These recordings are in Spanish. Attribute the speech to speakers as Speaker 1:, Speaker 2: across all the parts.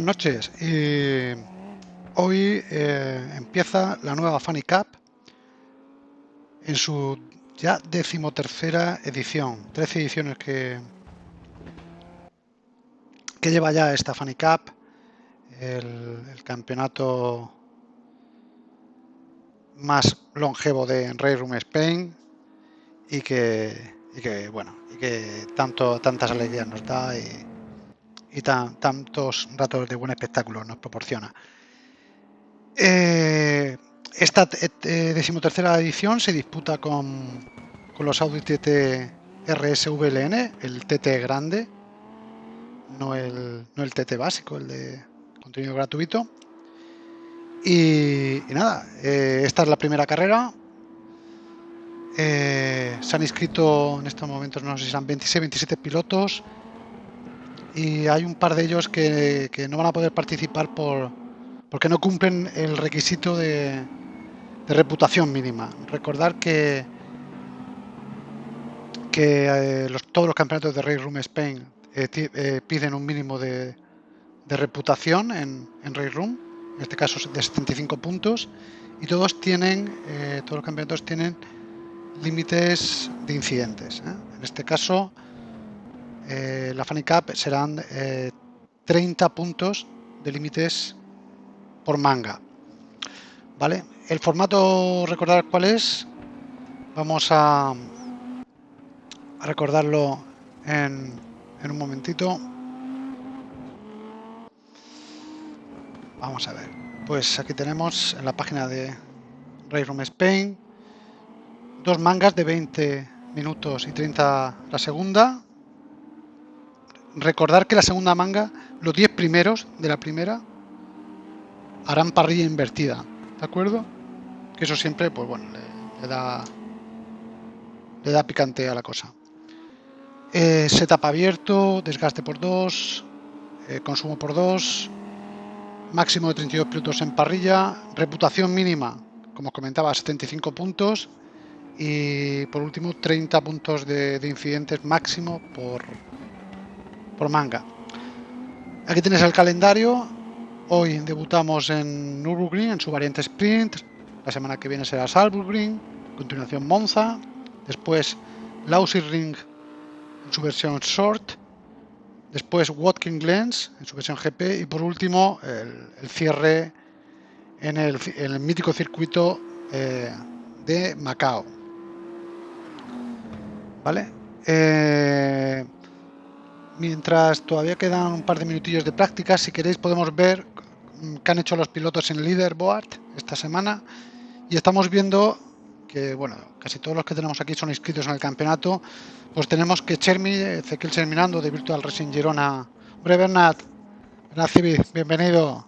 Speaker 1: Buenas noches. Eh, hoy eh, empieza la nueva Funny Cup en su ya decimotercera edición. Trece ediciones que, que lleva ya esta Funny Cup, el, campeonato más longevo de Rey Room Spain y que, y que bueno y que tanto tantas alegrías nos da y, y tantos ratos de buen espectáculo nos proporciona. Eh, esta eh, decimotercera edición se disputa con, con los Audi TT RSVLN, el TT grande, no el, no el TT básico, el de contenido gratuito. Y, nada, eh, esta es la primera carrera. se han inscrito en estos momentos, no sé si son 26, 27 pilotos y hay un par de ellos que, no van a poder participar por, porque no cumplen el requisito de, reputación mínima. Recordar que, que eh, todos los campeonatos de Race Room Spain eh, eh, piden un mínimo de, reputación en, en Race Room, en este caso de 75 puntos, y todos tienen, todos los campeonatos tienen límites de incidentes. En este caso, eh, la Funny Cup serán 30 eh, puntos de límites por manga. ¿Vale? El formato, recordar cuál es. Vamos a, recordarlo en, un momentito. Vamos a ver. Pues aquí tenemos en la página de Race Room Spain dos mangas de 20 minutos y 30 la segunda recordar que la segunda manga, los 10 primeros de la primera, harán parrilla invertida, ¿de acuerdo? Que eso siempre, pues bueno, le, da le da picante a la cosa. Eh, setup abierto, desgaste por 2, eh, consumo por 2, máximo de 32 pilotos en parrilla, reputación mínima, como os comentaba, 75 puntos y por último 30 puntos de incidentes máximo por, por manga. Aquí tienes el calendario. Hoy debutamos en Nürburgring en su variante sprint. La semana que viene será Salzburgring. continuación Monza. Después Ring en su versión short. Después Watkins Glens en su versión GP. Y por último el, cierre en el, mítico circuito eh, de Macao. ¿Vale? Eh, mientras todavía quedan un par de minutillos de práctica, si queréis podemos ver qué han hecho los pilotos en leaderboard esta semana y estamos viendo que bueno, casi todos los que tenemos aquí son inscritos en el campeonato, pues tenemos que Chermi, Ezequiel Cherminando de Virtual Racing Girona. Hombre Bernat, Bernat bienvenido.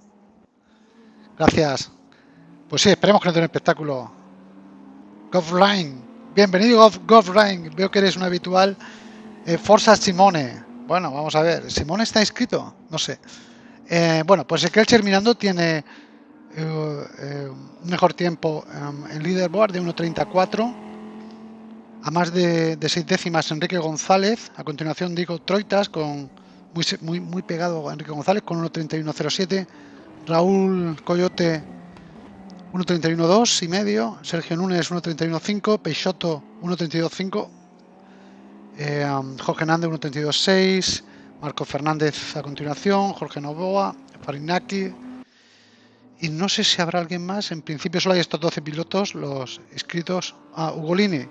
Speaker 1: Gracias. Pues sí, esperemos que nos dé un espectáculo. Goffline, bienvenido Goffline, veo que eres un habitual. Eh, Forza Simone, bueno, vamos a ver. ¿Simón está inscrito? No sé. Eh, bueno, pues el Cherminando tiene eh, eh, mejor tiempo en leaderboard de 1.34 a más de, 6 décimas Enrique González. A continuación digo Troitas con muy, muy, muy pegado a Enrique González con 1.31.07. Raúl Coyote 1.31.2 y medio. Sergio Núñez 1.31.5. Peixoto 1.32.5 eh, Jorge Hernández 1.32.6, Marco Fernández a continuación, Jorge Novoa, Farinaki. Y no sé si habrá alguien más. En principio solo hay estos 12 pilotos, los inscritos. a Ugolini.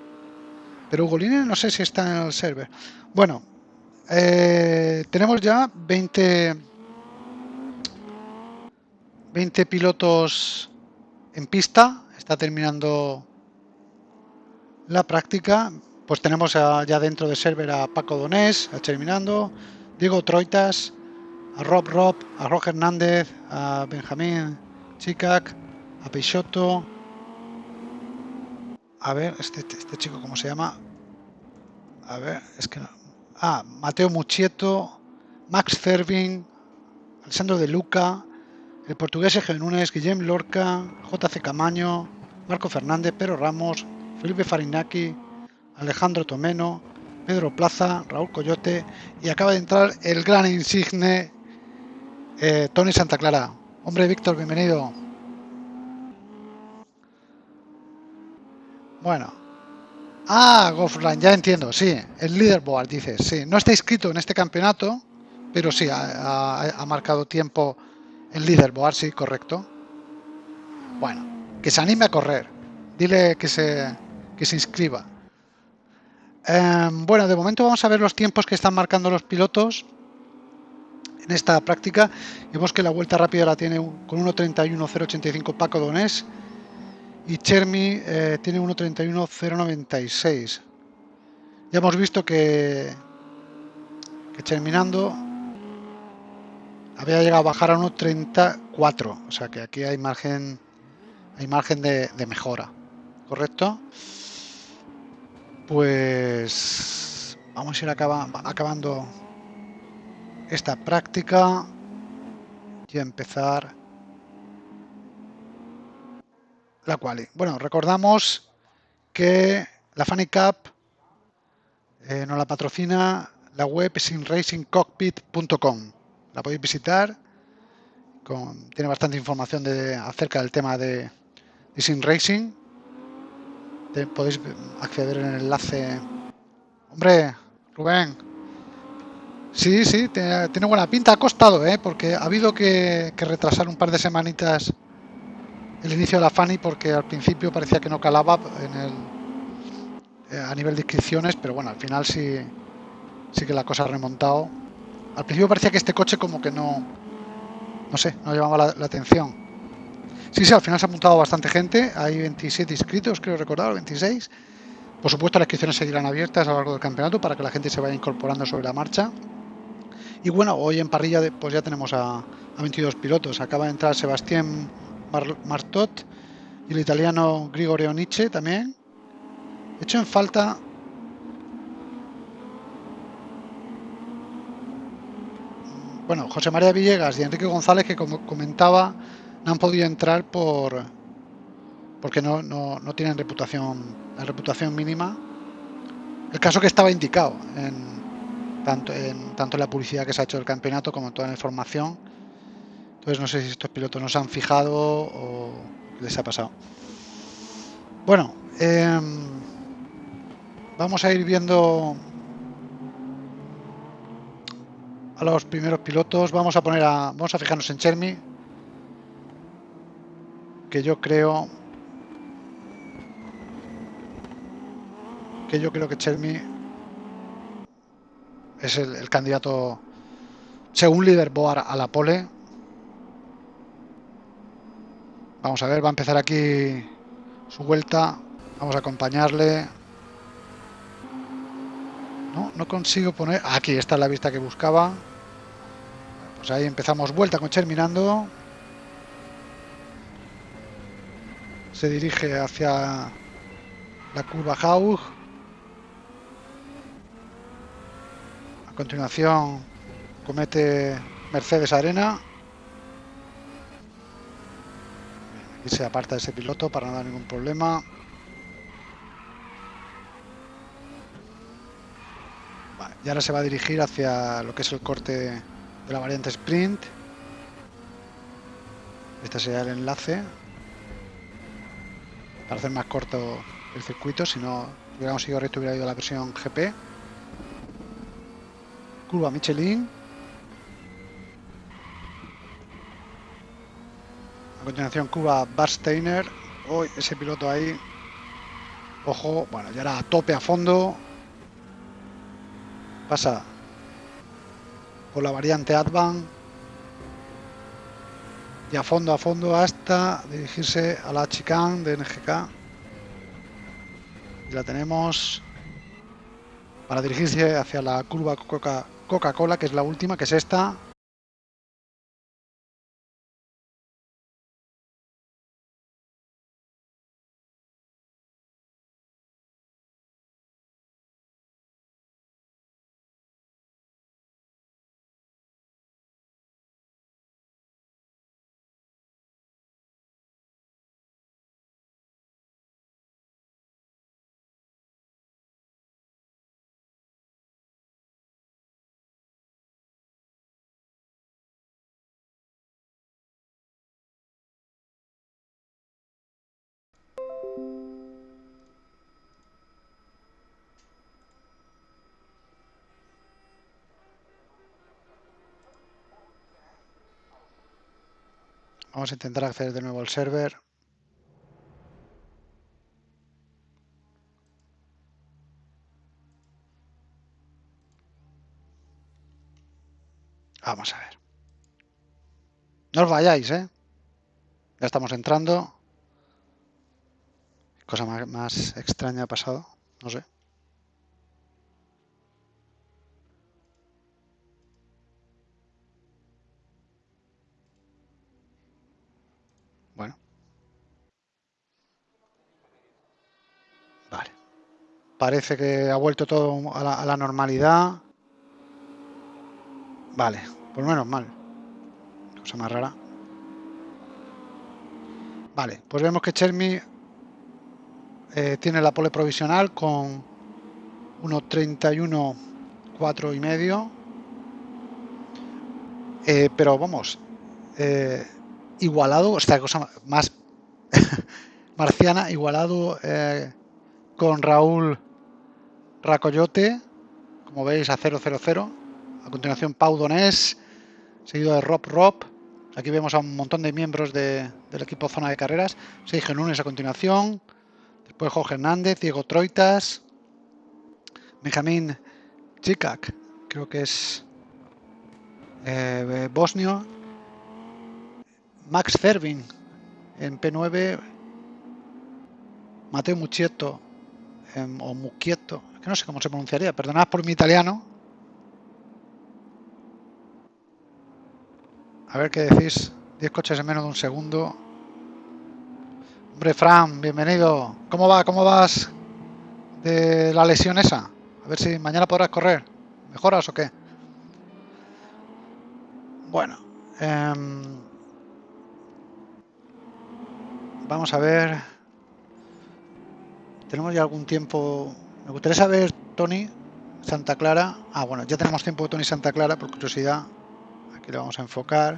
Speaker 1: Pero Ugolini no sé si está en el server. Bueno, eh, tenemos ya 20, 20 pilotos en pista. Está terminando la práctica pues tenemos ya dentro de server a Paco Donés, a Terminando, Diego Troitas, a Rob Rob, a Roger Hernández, a Benjamín Chicac, a Peixoto, a ver, este, este chico, ¿cómo se llama? A ver, es que. Ah, Mateo Muchieto, Max Cervin, Alessandro De Luca, el portugués Eje Núñez, Guillem Lorca, JC Camaño, Marco Fernández, Pedro Ramos, Felipe Farinaki, Alejandro Tomeno, Pedro Plaza, Raúl Coyote y acaba de entrar el gran insigne Eh, Tony Santa Clara. Hombre, Víctor, bienvenido. Bueno. Ah, Golfrun, ya entiendo, sí. El leaderboard, dices, sí. No está inscrito en este campeonato, pero sí, ha, marcado tiempo en leaderboard, sí, correcto. Bueno, que se anime a correr. Dile que se, que se inscriba. Em, bueno, de momento vamos a ver los tiempos que están marcando los pilotos en esta práctica. Vemos que la vuelta rápida la tiene con 1.31.085 Paco Donés y Chermi eh, tiene 1.31.096. Ya hemos visto que, que terminando había llegado a bajar a 1.34, o sea que aquí hay margen hay margen de mejora, ¿correcto? Pues vamos a ir acabando esta práctica y a empezar la quali. Bueno, recordamos que la Funny Cup eh, nos la patrocina la web sinracingcockpit.com. La podéis visitar. tiene bastante información de, acerca del tema de Sin Racing. Podéis acceder en el enlace. Hombre, Rubén, Sí, sí, tiene, buena pinta. Ha costado, ¿eh? porque ha habido que, retrasar un par de semanitas el inicio de la Fanny porque al principio parecía que no calaba en el, eh, a nivel de inscripciones, pero bueno, al final sí, sí que la cosa ha remontado. Al principio parecía que este coche como que no, no sé, no llamaba la, atención. Sí, sí, al final se ha apuntado bastante gente, hay 27 inscritos, creo recordar, 26. Por supuesto, las inscripciones seguirán abiertas a lo largo del campeonato para que la gente se vaya incorporando sobre la marcha. Y bueno, hoy en parrilla pues ya tenemos a, 22 pilotos. Acaba de entrar Sebastián Martot y el italiano Grigorio Nietzsche también. He hecho en falta bueno, José María Villegas y Enrique González, que como comentaba, no han podido entrar por porque no, no, no tienen reputación, la reputación mínima. El caso que estaba indicado en, tanto en, tanto la publicidad que se ha hecho del campeonato como en toda la información. Entonces no sé si estos pilotos no se han fijado o les ha pasado. Bueno, em, vamos a ir viendo a los primeros pilotos. Vamos a poner a, vamos a fijarnos en Chermi, que yo creo que yo creo que Chermi es el, candidato, según Leaderboard, a la pole. Vamos a ver, va a empezar aquí su vuelta. Vamos a acompañarle. No, no consigo poner... Aquí está la vista que buscaba. Pues ahí empezamos vuelta con Cherminando. Se dirige hacia la curva Haug. A continuación comete Mercedes Arena. y se aparta ese piloto para no dar ningún problema. y ahora se va a dirigir hacia lo que es el corte de la variante sprint. Este sería el enlace para hacer más corto el circuito. Si no hubiéramos ido recto, hubiera ido a la versión GP curva Michelin. A continuación curva Barsteiner. Hoy ese piloto ahí. Ojo, bueno, ya era a tope a fondo. Pasa por la variante Advan. Y a fondo, a fondo hasta dirigirse a la chicane de NGK. Y la tenemos para dirigirse hacia la curva Coca Coca-Cola, que es la última, que es esta, Vamos a intentar acceder de nuevo al server. Vamos a ver. No os vayáis, ¿eh? Ya estamos entrando. Cosa más, más extraña ha pasado. No sé. Parece que ha vuelto todo a la, normalidad. Vale, pues menos mal. Cosa más rara. Vale, pues vemos que Chermi eh, tiene la pole provisional con 1.31 4 y medio. Eh, pero vamos, eh, igualado, esta cosa más marciana, igualado eh, con Raúl Racoyote, como veis a 000. A continuación Pau Donés, seguido de Rob Rob. Aquí vemos a un montón de miembros de, del equipo Zona de Carreras. Sergio Nunes a continuación. Después Jorge Hernández, Diego Troitas, Benjamín Chikak, creo que es eh, bosnio. Max Fervin en P9. Mateo Muchietto em, o Muchietto, que no sé cómo se pronunciaría, perdonad por mi italiano. A ver qué decís. 10 coches en menos de un segundo. Hombre, Fran, bienvenido. ¿Cómo va? ¿Cómo vas de la lesión esa? A ver si mañana podrás correr. ¿Mejoras o qué? Bueno. Eh, vamos a ver. Tenemos ya algún tiempo. Me gustaría saber, Tony, Santa Clara. Ah, bueno, ya tenemos tiempo de Tony Santa Clara, por curiosidad. Aquí lo vamos a enfocar.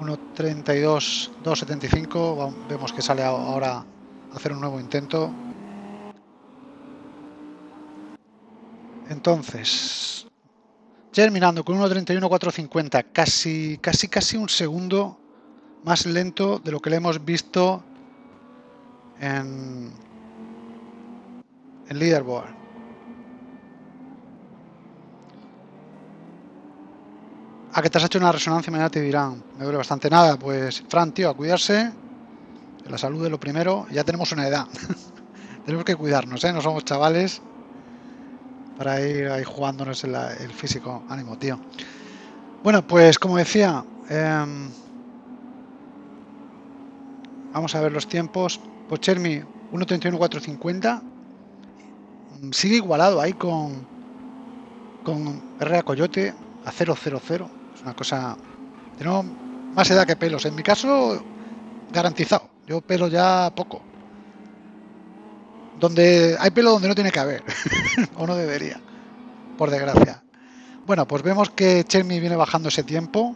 Speaker 1: 1.32, 2.75. Vemos que sale ahora a hacer un nuevo intento. Entonces, terminando con 1.31, 4.50. Casi, casi, casi un segundo más lento de lo que le hemos visto en, en leaderboard. ¿A que te has hecho una resonancia? Mañana te dirán. Me duele bastante nada. Pues, Fran, tío, a cuidarse. La salud es lo primero. Ya tenemos una edad. tenemos que cuidarnos, ¿eh? No somos chavales para ir ahí jugándonos el, el físico. Ánimo, tío. Bueno, pues como decía, eh, vamos a ver los tiempos. Pues Chermi, 1.31.450. Sigue igualado ahí con, con Coyote a 000 una cosa... Tenemos más edad que pelos. En mi caso, garantizado. Yo pelo ya poco. Donde hay pelo donde no tiene que haber. o no debería. Por desgracia. Bueno, pues vemos que Chermi viene bajando ese tiempo.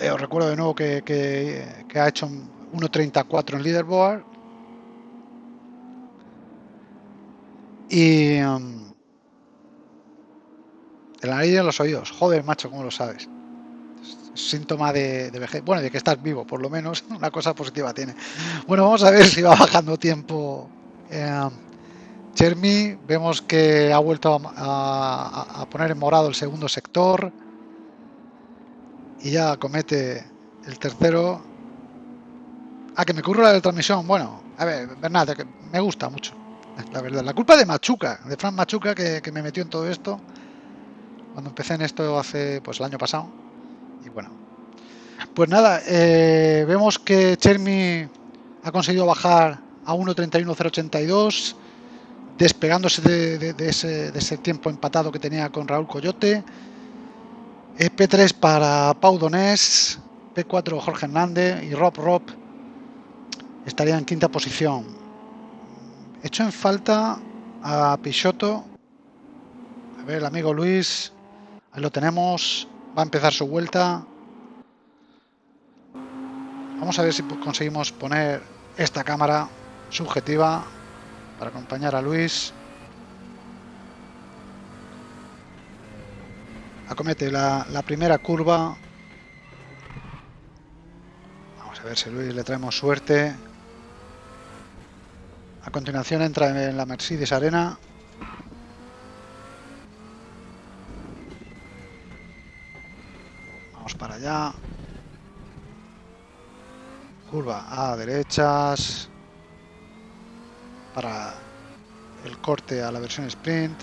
Speaker 1: Eh, os recuerdo de nuevo que, que, que ha hecho 1.34 en leaderboard. Y... Um, de la nariz los oídos. Joder, macho, ¿cómo lo sabes? Es síntoma de, vejez. Bueno, de que estás vivo, por lo menos. Una cosa positiva tiene. Bueno, vamos a ver si va bajando tiempo. Eh, Chermi, vemos que ha vuelto a, poner en morado el segundo sector. Y ya comete el tercero. Ah, que me curro la de transmisión. Bueno, a ver, Bernat, me gusta mucho. La verdad. La culpa de Machuca, de Fran Machuca, que, que me metió en todo esto cuando empecé en esto hace pues el año pasado. Y bueno pues nada eh, vemos que Chermi ha conseguido bajar a 1.31.082 despegándose de, de, ese, de, ese, tiempo empatado que tenía con Raúl Coyote. Eh, P3 para Pau Donés P4 Jorge Hernández y Rob Rob estaría en quinta posición hecho en falta a Pichotto a ver el amigo Luis Ahí lo tenemos. Va a empezar su vuelta. Vamos a ver si conseguimos poner esta cámara subjetiva para acompañar a Luis. Acomete la, la primera curva. A ver si Luis le traemos suerte. A continuación entra en la Mercedes Arena. Vamos para allá. Curva a derechas. Para el corte a la versión sprint.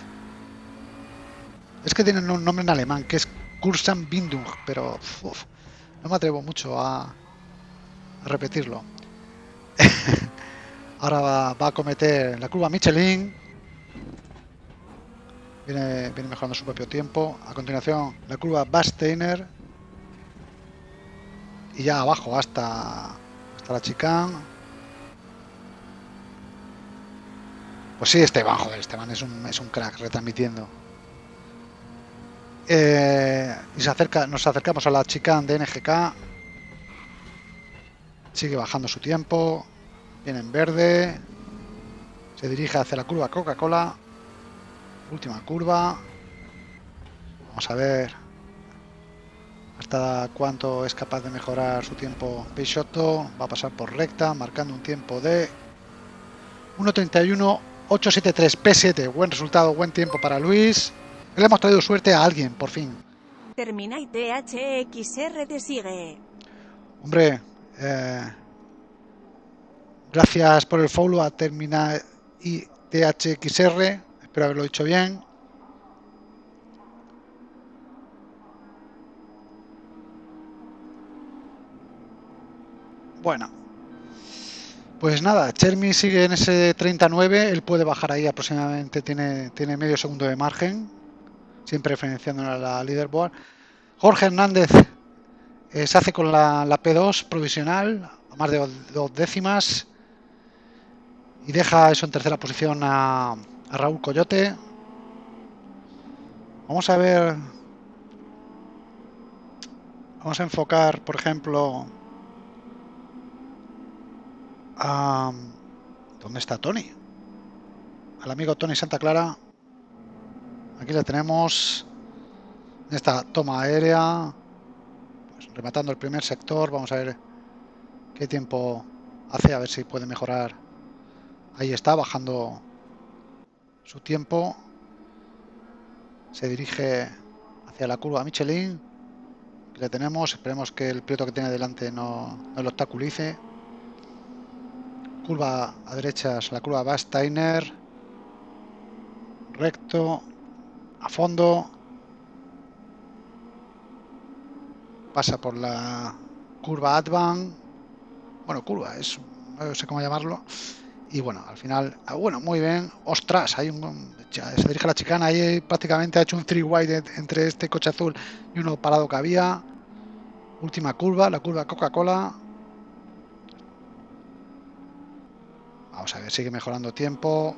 Speaker 1: Es que tienen un nombre en alemán, que es Kursan Bindung, pero no me atrevo mucho a, a repetirlo. Ahora va, a cometer la curva Michelin. Viene, mejorando su propio tiempo. A continuación, la curva Basteiner. Y ya abajo hasta, hasta la chicane. Pues sí, Esteban, joder, Esteban es un, es un crack retransmitiendo. Eh, y nos acercamos a la chicane de NGK. Sigue bajando su tiempo. Viene en verde. Se dirige hacia la curva Coca-Cola. Última curva. Vamos a ver hasta cuánto es capaz de mejorar su tiempo Peixoto. Va a pasar por recta, marcando un tiempo de 1.31.873 P7. Buen resultado, buen tiempo para Luis. Le hemos traído suerte a alguien, por fin.
Speaker 2: Termina y THXR te sigue.
Speaker 1: Hombre, eh, gracias por el follow a Termina y THXR. Espero haberlo dicho bien. Bueno. Pues nada, Chermi sigue en ese 39, él puede bajar ahí aproximadamente, tiene, tiene medio segundo de margen, siempre referenciando a la leaderboard. Jorge Hernández eh, se hace con la, la, P2 provisional, a más de dos décimas, y deja eso en tercera posición a, Raúl Coyote. Vamos a ver, vamos a enfocar, por ejemplo, a... ¿Dónde está Tony? Al amigo Tony Santa Clara. Aquí le tenemos en esta toma aérea. Pues rematando el primer sector. Vamos a ver qué tiempo hace. A ver si puede mejorar. Ahí está, bajando su tiempo. Se dirige hacia la curva Michelin. Le tenemos. Esperemos que el piloto que tiene delante no, no lo obstaculice curva a derechas, la curva Basteiner, recto, a fondo, pasa por la curva Advan, bueno, curva, es, no sé cómo llamarlo, y bueno, al final, ah, bueno, muy bien, ostras, hay un, se dirige la chicana, ahí prácticamente ha hecho un three wide entre este coche azul y uno parado que había, última curva, la curva Coca-Cola, Vamos a ver, sigue mejorando tiempo.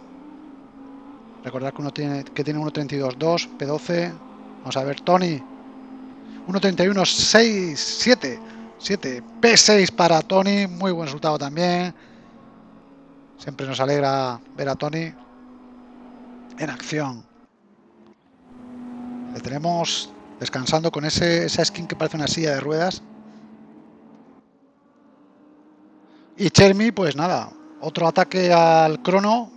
Speaker 1: Recordar que uno tiene que tiene 1.32.2, P12. Vamos a ver, Tony. 1.31.6, 7. 7. P6 para Tony. Muy buen resultado también. Siempre nos alegra ver a Tony en acción. Le tenemos descansando con ese, esa skin que parece una silla de ruedas. Y Chermi, pues nada, otro ataque al crono.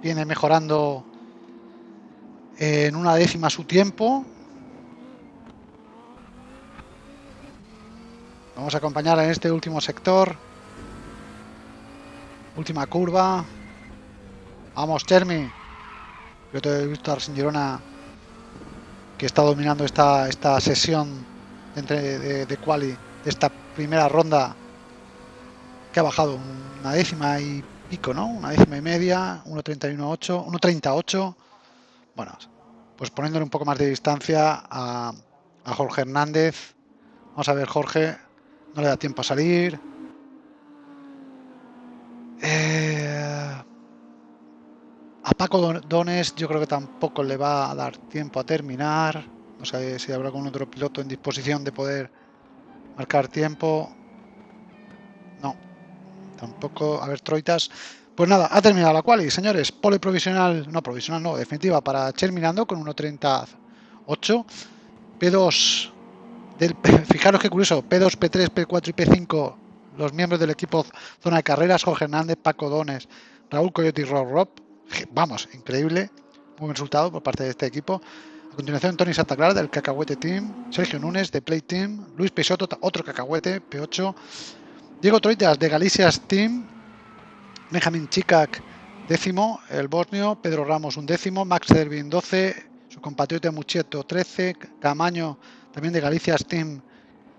Speaker 1: Viene mejorando en una décima su tiempo. Vamos a acompañar en este último sector. Última curva. Vamos, Chermi. Yo te he visto sin Girona que está dominando esta, esta sesión de, de quali de esta primera ronda que ha bajado una décima y pico, ¿no? Una décima y media, 1.31.8, 1.38. Bueno, pues poniéndole un poco más de distancia a, a, Jorge Hernández. Vamos a ver, Jorge, no le da tiempo a salir. Eh, a Paco Dones yo creo que tampoco le va a dar tiempo a terminar. No sé si habrá algún otro piloto en disposición de poder marcar tiempo. No, Tampoco, a ver, Troitas. Pues nada, ha terminado la quali, señores. Pole provisional, no provisional, no, definitiva para Cherminando con 1.38. P2, del, fijaros qué curioso, P2, P3, P4 y P5 los miembros del equipo Zona de Carreras, Jorge Hernández, Paco Dones, Raúl Coyote y Rob Rob. Vamos, increíble. Muy buen resultado por parte de este equipo. A continuación, Tony Santa Clara del Cacahuete Team, Sergio Núñez de Play Team, Luis Peixoto, otro Cacahuete, P8, Diego Troitas de Galicias Team, Benjamin Chikak, décimo, el bosnio, Pedro Ramos, un décimo, Max Dervin, 12, su compatriota Mucheto, 13, Camaño, también de Galicias Team,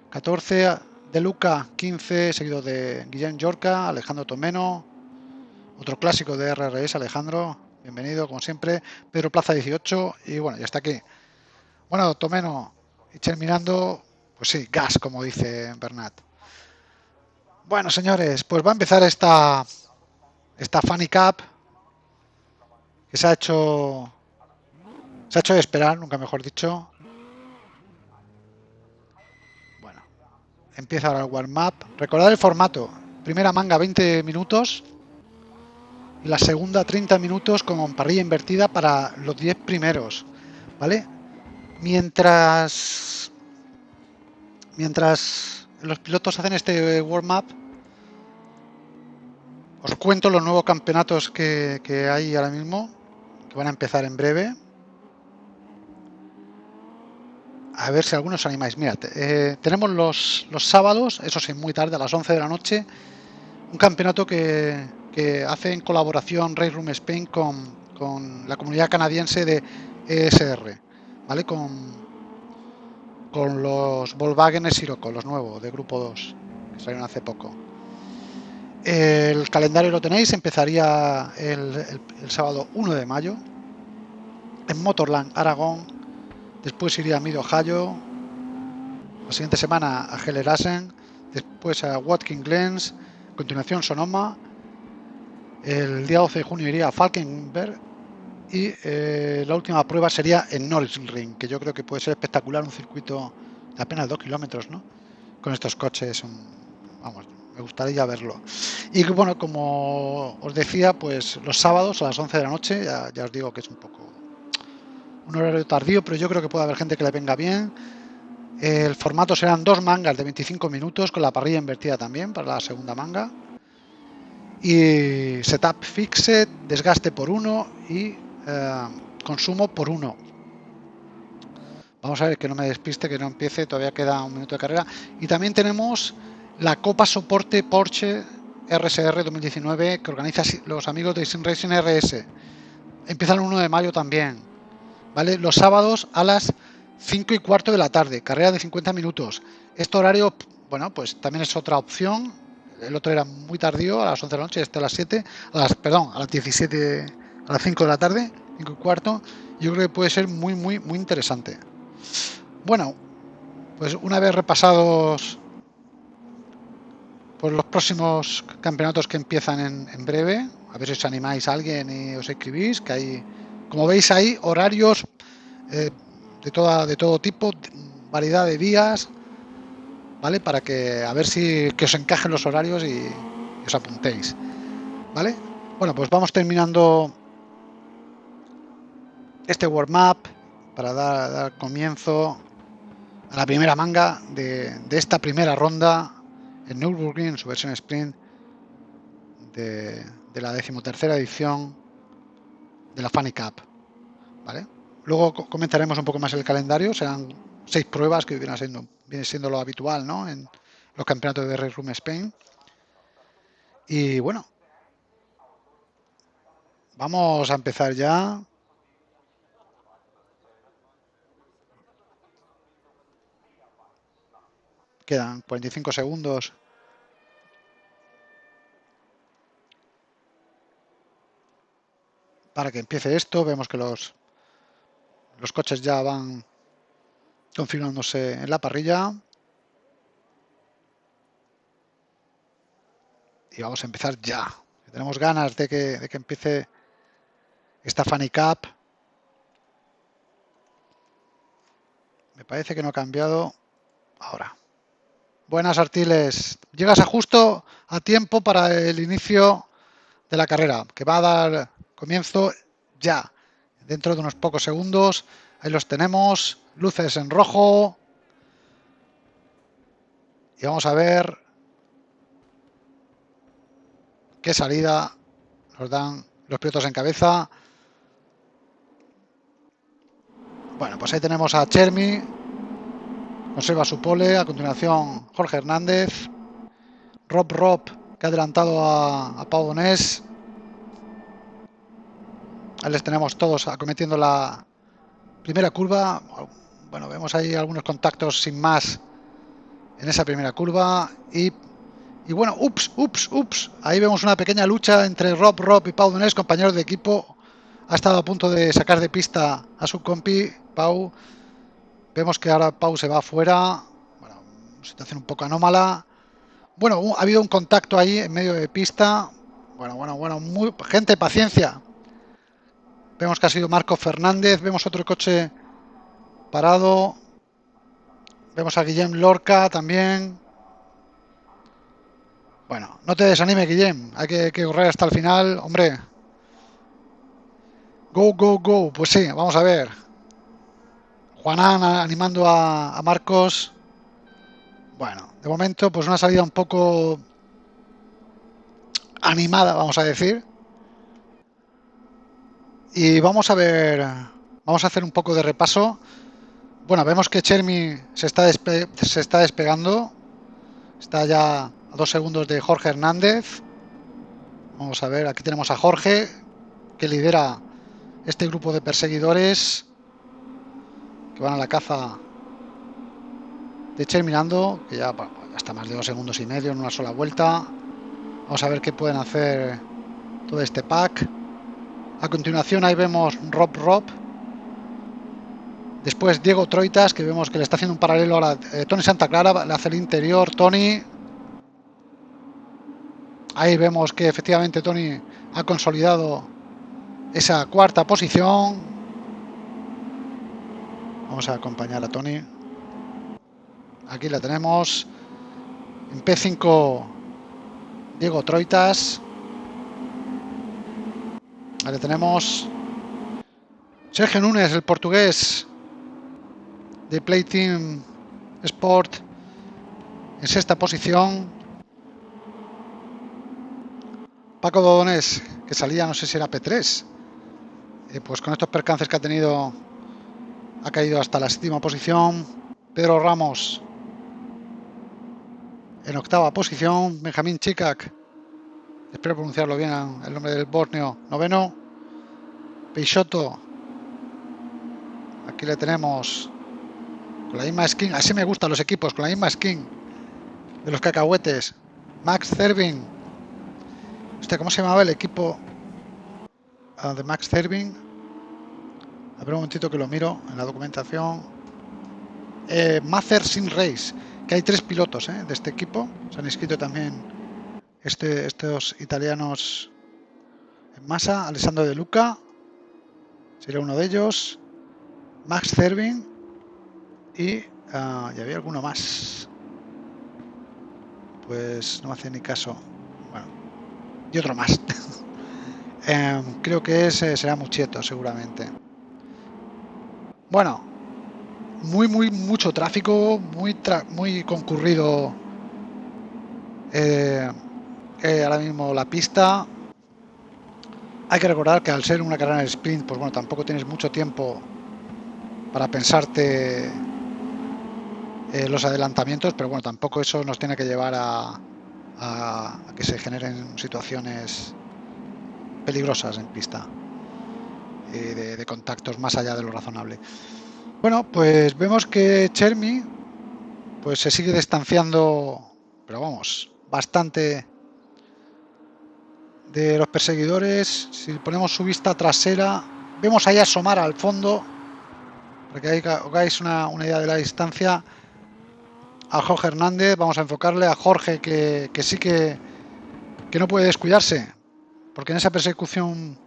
Speaker 1: 14, De Luca, 15, seguido de Guillén Yorca, Alejandro Tomeno, otro clásico de RRS, Alejandro, bienvenido como siempre, Pedro Plaza 18 y bueno, ya está aquí. Bueno, Tomeno y terminando, pues sí, gas, como dice Bernat. Bueno, señores, pues va a empezar esta, esta Funny Cup que se ha hecho se ha hecho esperar, nunca mejor dicho. Empieza ahora el warm-up. Recordad el formato. Primera manga 20 minutos y la segunda 30 minutos con parrilla invertida para los 10 primeros. ¿Vale? Mientras mientras los pilotos hacen este warm-up, os cuento los nuevos campeonatos que, hay ahora mismo, que van a empezar en breve. A ver si algunos os animáis. Mirad, eh, tenemos los, los, sábados, eso sí, muy tarde, a las 11 de la noche, un campeonato que, que hace en colaboración Race Room Spain con, con, la comunidad canadiense de ESR, ¿vale? Con, con los Volkswagen Sirocco, los nuevos, de grupo 2, que salieron hace poco. El calendario lo tenéis, empezaría el, sábado 1 de mayo en Motorland, Aragón. Después iría a Mid Ohio. La siguiente semana a Hellerasen. Después a Watkins Glens. A continuación Sonoma. El día 12 de junio iría a Falkenberg. Y eh, la última prueba sería en Ring, que yo creo que puede ser espectacular. Un circuito de apenas 2 kilómetros, ¿no? Con estos coches. vamos, me gustaría verlo. Y bueno, como os decía, pues los sábados a las 11 de la noche, ya, os digo que es un poco un horario tardío, pero yo creo que puede haber gente que le venga bien. El formato serán dos mangas de 25 minutos con la parrilla invertida también para la segunda manga. Y setup fixed, desgaste por uno y eh, consumo por uno. Vamos a ver que no me despiste, que no empiece, todavía queda un minuto de carrera. Y también tenemos la Copa Soporte Porsche RSR 2019 que organiza los amigos de Sim Racing RS. Empieza el 1 de mayo también. ¿Vale? Los sábados a las 5 y cuarto de la tarde, carrera de 50 minutos. Este horario, bueno, pues también es otra opción. El otro era muy tardío, a las 11 de la noche, este a las 7, a las, perdón, a las 17, a las 5 de la tarde, 5 y cuarto. Yo creo que puede ser muy, muy, muy interesante. Bueno, pues una vez repasados por los próximos campeonatos que empiezan en, breve. A ver si os animáis a alguien y os escribís, que hay, como veis ahí, horarios eh, de, toda, de todo tipo, variedad de días, ¿vale? Para que a ver si que os encajen los horarios y, os apuntéis, ¿vale? Bueno, pues vamos terminando este warm-up para dar, comienzo a la primera manga de, de esta primera ronda en Nürburgring en su versión sprint de, la decimotercera edición de la Funny Cup. ¿vale? Luego comentaremos un poco más el calendario, serán seis pruebas que viene siendo, viene siendo lo habitual ¿no? en los campeonatos de Red Room Spain. Y bueno, vamos a empezar ya. Quedan 45 segundos para que empiece esto. Vemos que los, los coches ya van configurándose en la parrilla. Y vamos a empezar ya. Tenemos ganas de que, de que empiece esta Funny Cup. Me parece que no ha cambiado. Ahora. Buenas Artiles. Llegas a justo a tiempo para el inicio de la carrera, que va a dar Comienzo ya. Dentro de unos pocos segundos. Ahí los tenemos. Luces en rojo. Y vamos a ver qué salida nos dan los pilotos en cabeza. Bueno, pues ahí tenemos a Chermi, conserva su pole, a continuación Jorge Hernández, Rob Rob, que ha adelantado a, a Pau Donés. Ahí les tenemos todos acometiendo la primera curva. Bueno, vemos ahí algunos contactos sin más en esa primera curva. Y, bueno, ups, ups, ups. Ahí vemos una pequeña lucha entre Rob Rob y Pau Donés, compañeros de equipo. Ha estado a punto de sacar de pista a su compi, Pau. Vemos que ahora Pau se va afuera. Bueno, situación un poco anómala. Bueno, ha habido un contacto ahí en medio de pista. Bueno, bueno, bueno. Muy, gente, paciencia. Vemos que ha sido Marco Fernández. Vemos otro coche parado. Vemos a Guillem Lorca también. Bueno, no te desanime, Guillem. Hay que, correr hasta el final. Hombre. Go, go, go. Pues sí, vamos a ver. Juanán animando a Marcos. Bueno, de momento, pues una salida un poco animada, vamos a decir. Y vamos a ver, vamos a hacer un poco de repaso. Bueno, vemos que Chermi se está, se está despegando. Está ya a dos segundos de Jorge Hernández. Vamos a ver, aquí tenemos a Jorge, que lidera este grupo de perseguidores que van a la caza de Chermi Nando, que ya está más de dos segundos y medio en una sola vuelta. Vamos a ver qué pueden hacer todo este pack. A continuación ahí vemos Rob Rob. Después Diego Troitas, que vemos que le está haciendo un paralelo a eh, Tony Santa Clara, le hace el interior, Tony. Ahí vemos que efectivamente Tony ha consolidado esa cuarta posición. Vamos a acompañar a Tony. Aquí la tenemos. En P5 Diego Troitas. Ahí tenemos Sergio Núñez, el portugués de Play Team Sport en sexta posición. Paco Dodonés, que salía, no sé si era P3. Eh, pues con estos percances que ha tenido, ha caído hasta la séptima posición. Pedro Ramos en octava posición. Benjamín Chicac espero pronunciarlo bien el nombre del Borneo, noveno. Peixoto, aquí le tenemos con la misma skin, así me gustan los equipos, con la misma skin de los cacahuetes. Max Cervin, usted ¿cómo se llamaba el equipo uh, de Max Cervin? A ver un momentito que lo miro en la documentación. Eh, Mazer Sin Race, que hay tres pilotos eh, de este equipo, se han inscrito también este, estos italianos en masa, Alessandro De Luca, sería uno de ellos, Max Cervin y, uh, y había alguno más. Pues no me hace ni caso. Bueno, y otro más. eh, creo que ese será Muchieto, seguramente. Bueno, muy, muy, mucho tráfico, muy, muy concurrido. Eh, eh, ahora mismo la pista. Hay que recordar que al ser una carrera en sprint, pues bueno, tampoco tienes mucho tiempo para pensarte eh, los adelantamientos, pero bueno, tampoco eso nos tiene que llevar a, que se generen situaciones peligrosas en pista y de, de, contactos más allá de lo razonable. Bueno, pues vemos que Chermi pues se sigue distanciando, pero vamos, bastante de los perseguidores. Si ponemos su vista trasera, vemos ahí asomar al fondo, para que hagáis una, una idea de la distancia, a Jorge Hernández. Vamos a enfocarle a Jorge, que, que sí que, que no puede descuidarse, porque en esa persecución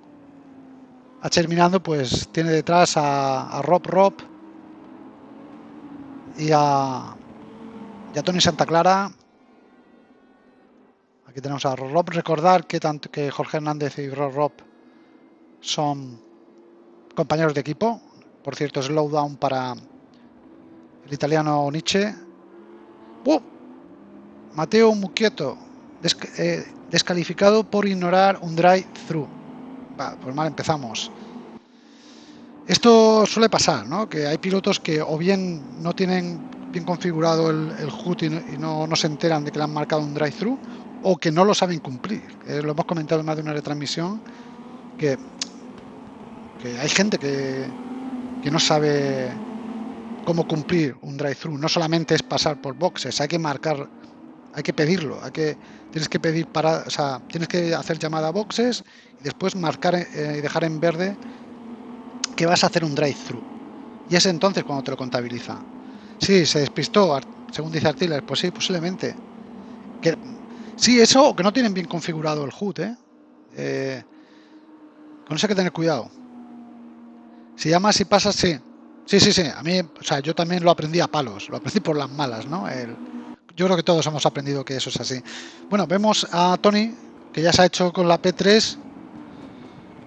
Speaker 1: a terminando, pues tiene detrás a, a Rob Rob y a, y a Tony Santa Clara Aquí tenemos a Rob. Recordar que tanto que Jorge Hernández y Rob son compañeros de equipo. Por cierto, slowdown para el italiano Nietzsche. ¡Uh! Mateo Muquieto. Eh, descalificado por ignorar un drive-thru. pues mal empezamos. Esto suele pasar, ¿no? Que hay pilotos que o bien no tienen bien configurado el, el HUD y, no, no, se enteran de que le han marcado un drive-thru o que no lo saben cumplir. Eh, lo hemos comentado en más de una retransmisión que, hay gente que, que no sabe cómo cumplir un drive-thru. No solamente es pasar por boxes, hay que marcar, hay que pedirlo, hay que tienes que pedir para, o sea, tienes que hacer llamada a boxes y después marcar eh, y dejar en verde que vas a hacer un drive-thru. Y es entonces cuando te lo contabiliza. Sí, se despistó, según dice Artiller, pues sí, posiblemente. Que, sí, eso que no tienen bien configurado el HUD, ¿eh? eh con eso hay que tener cuidado. Si llamas y pasas, sí. Sí, sí, sí. A mí, o sea, yo también lo aprendí a palos. Lo aprendí por las malas, ¿no? Yo creo que todos hemos aprendido que eso es así. Bueno, vemos a Tony, que ya se ha hecho con la P3.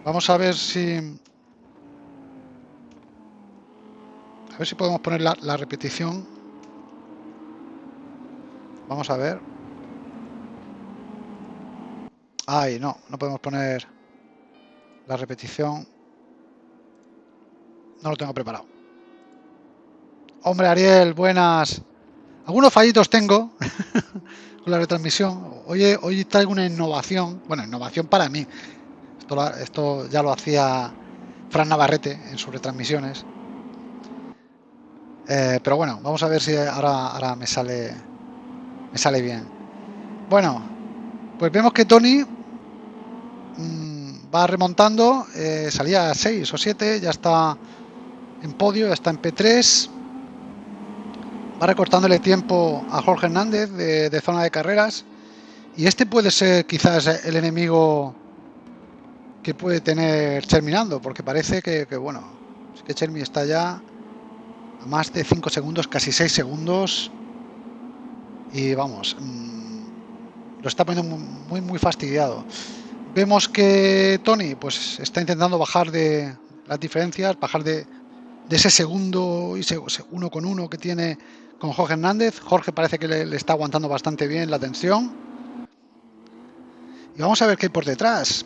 Speaker 1: Vamos a ver si... A ver si podemos poner la repetición. Vamos a ver. Ay, no, no podemos poner la repetición. No lo tengo preparado. Hombre, Ariel, buenas. Algunos fallitos tengo con la retransmisión. Hoy, hoy traigo una innovación. Bueno, innovación para mí. Esto, esto ya lo hacía Fran Navarrete en sus retransmisiones. Eh, pero bueno, vamos a ver si ahora, ahora me sale me sale bien. Bueno, pues vemos que Tony mmm, va remontando. Eh, salía a 6 o 7, ya está en podio, está en P3. Va recortándole tiempo a Jorge Hernández de, zona de carreras. Y este puede ser quizás el enemigo que puede tener terminando, porque parece que, bueno, es que Chermi está ya a más de 5 segundos, casi 6 segundos. Y vamos, mmm, lo está poniendo muy, muy fastidiado. Vemos que Tony pues está intentando bajar de las diferencias, bajar de, ese segundo y uno con uno que tiene con Jorge Hernández. Jorge parece que le, está aguantando bastante bien la tensión. Y vamos a ver qué hay por detrás.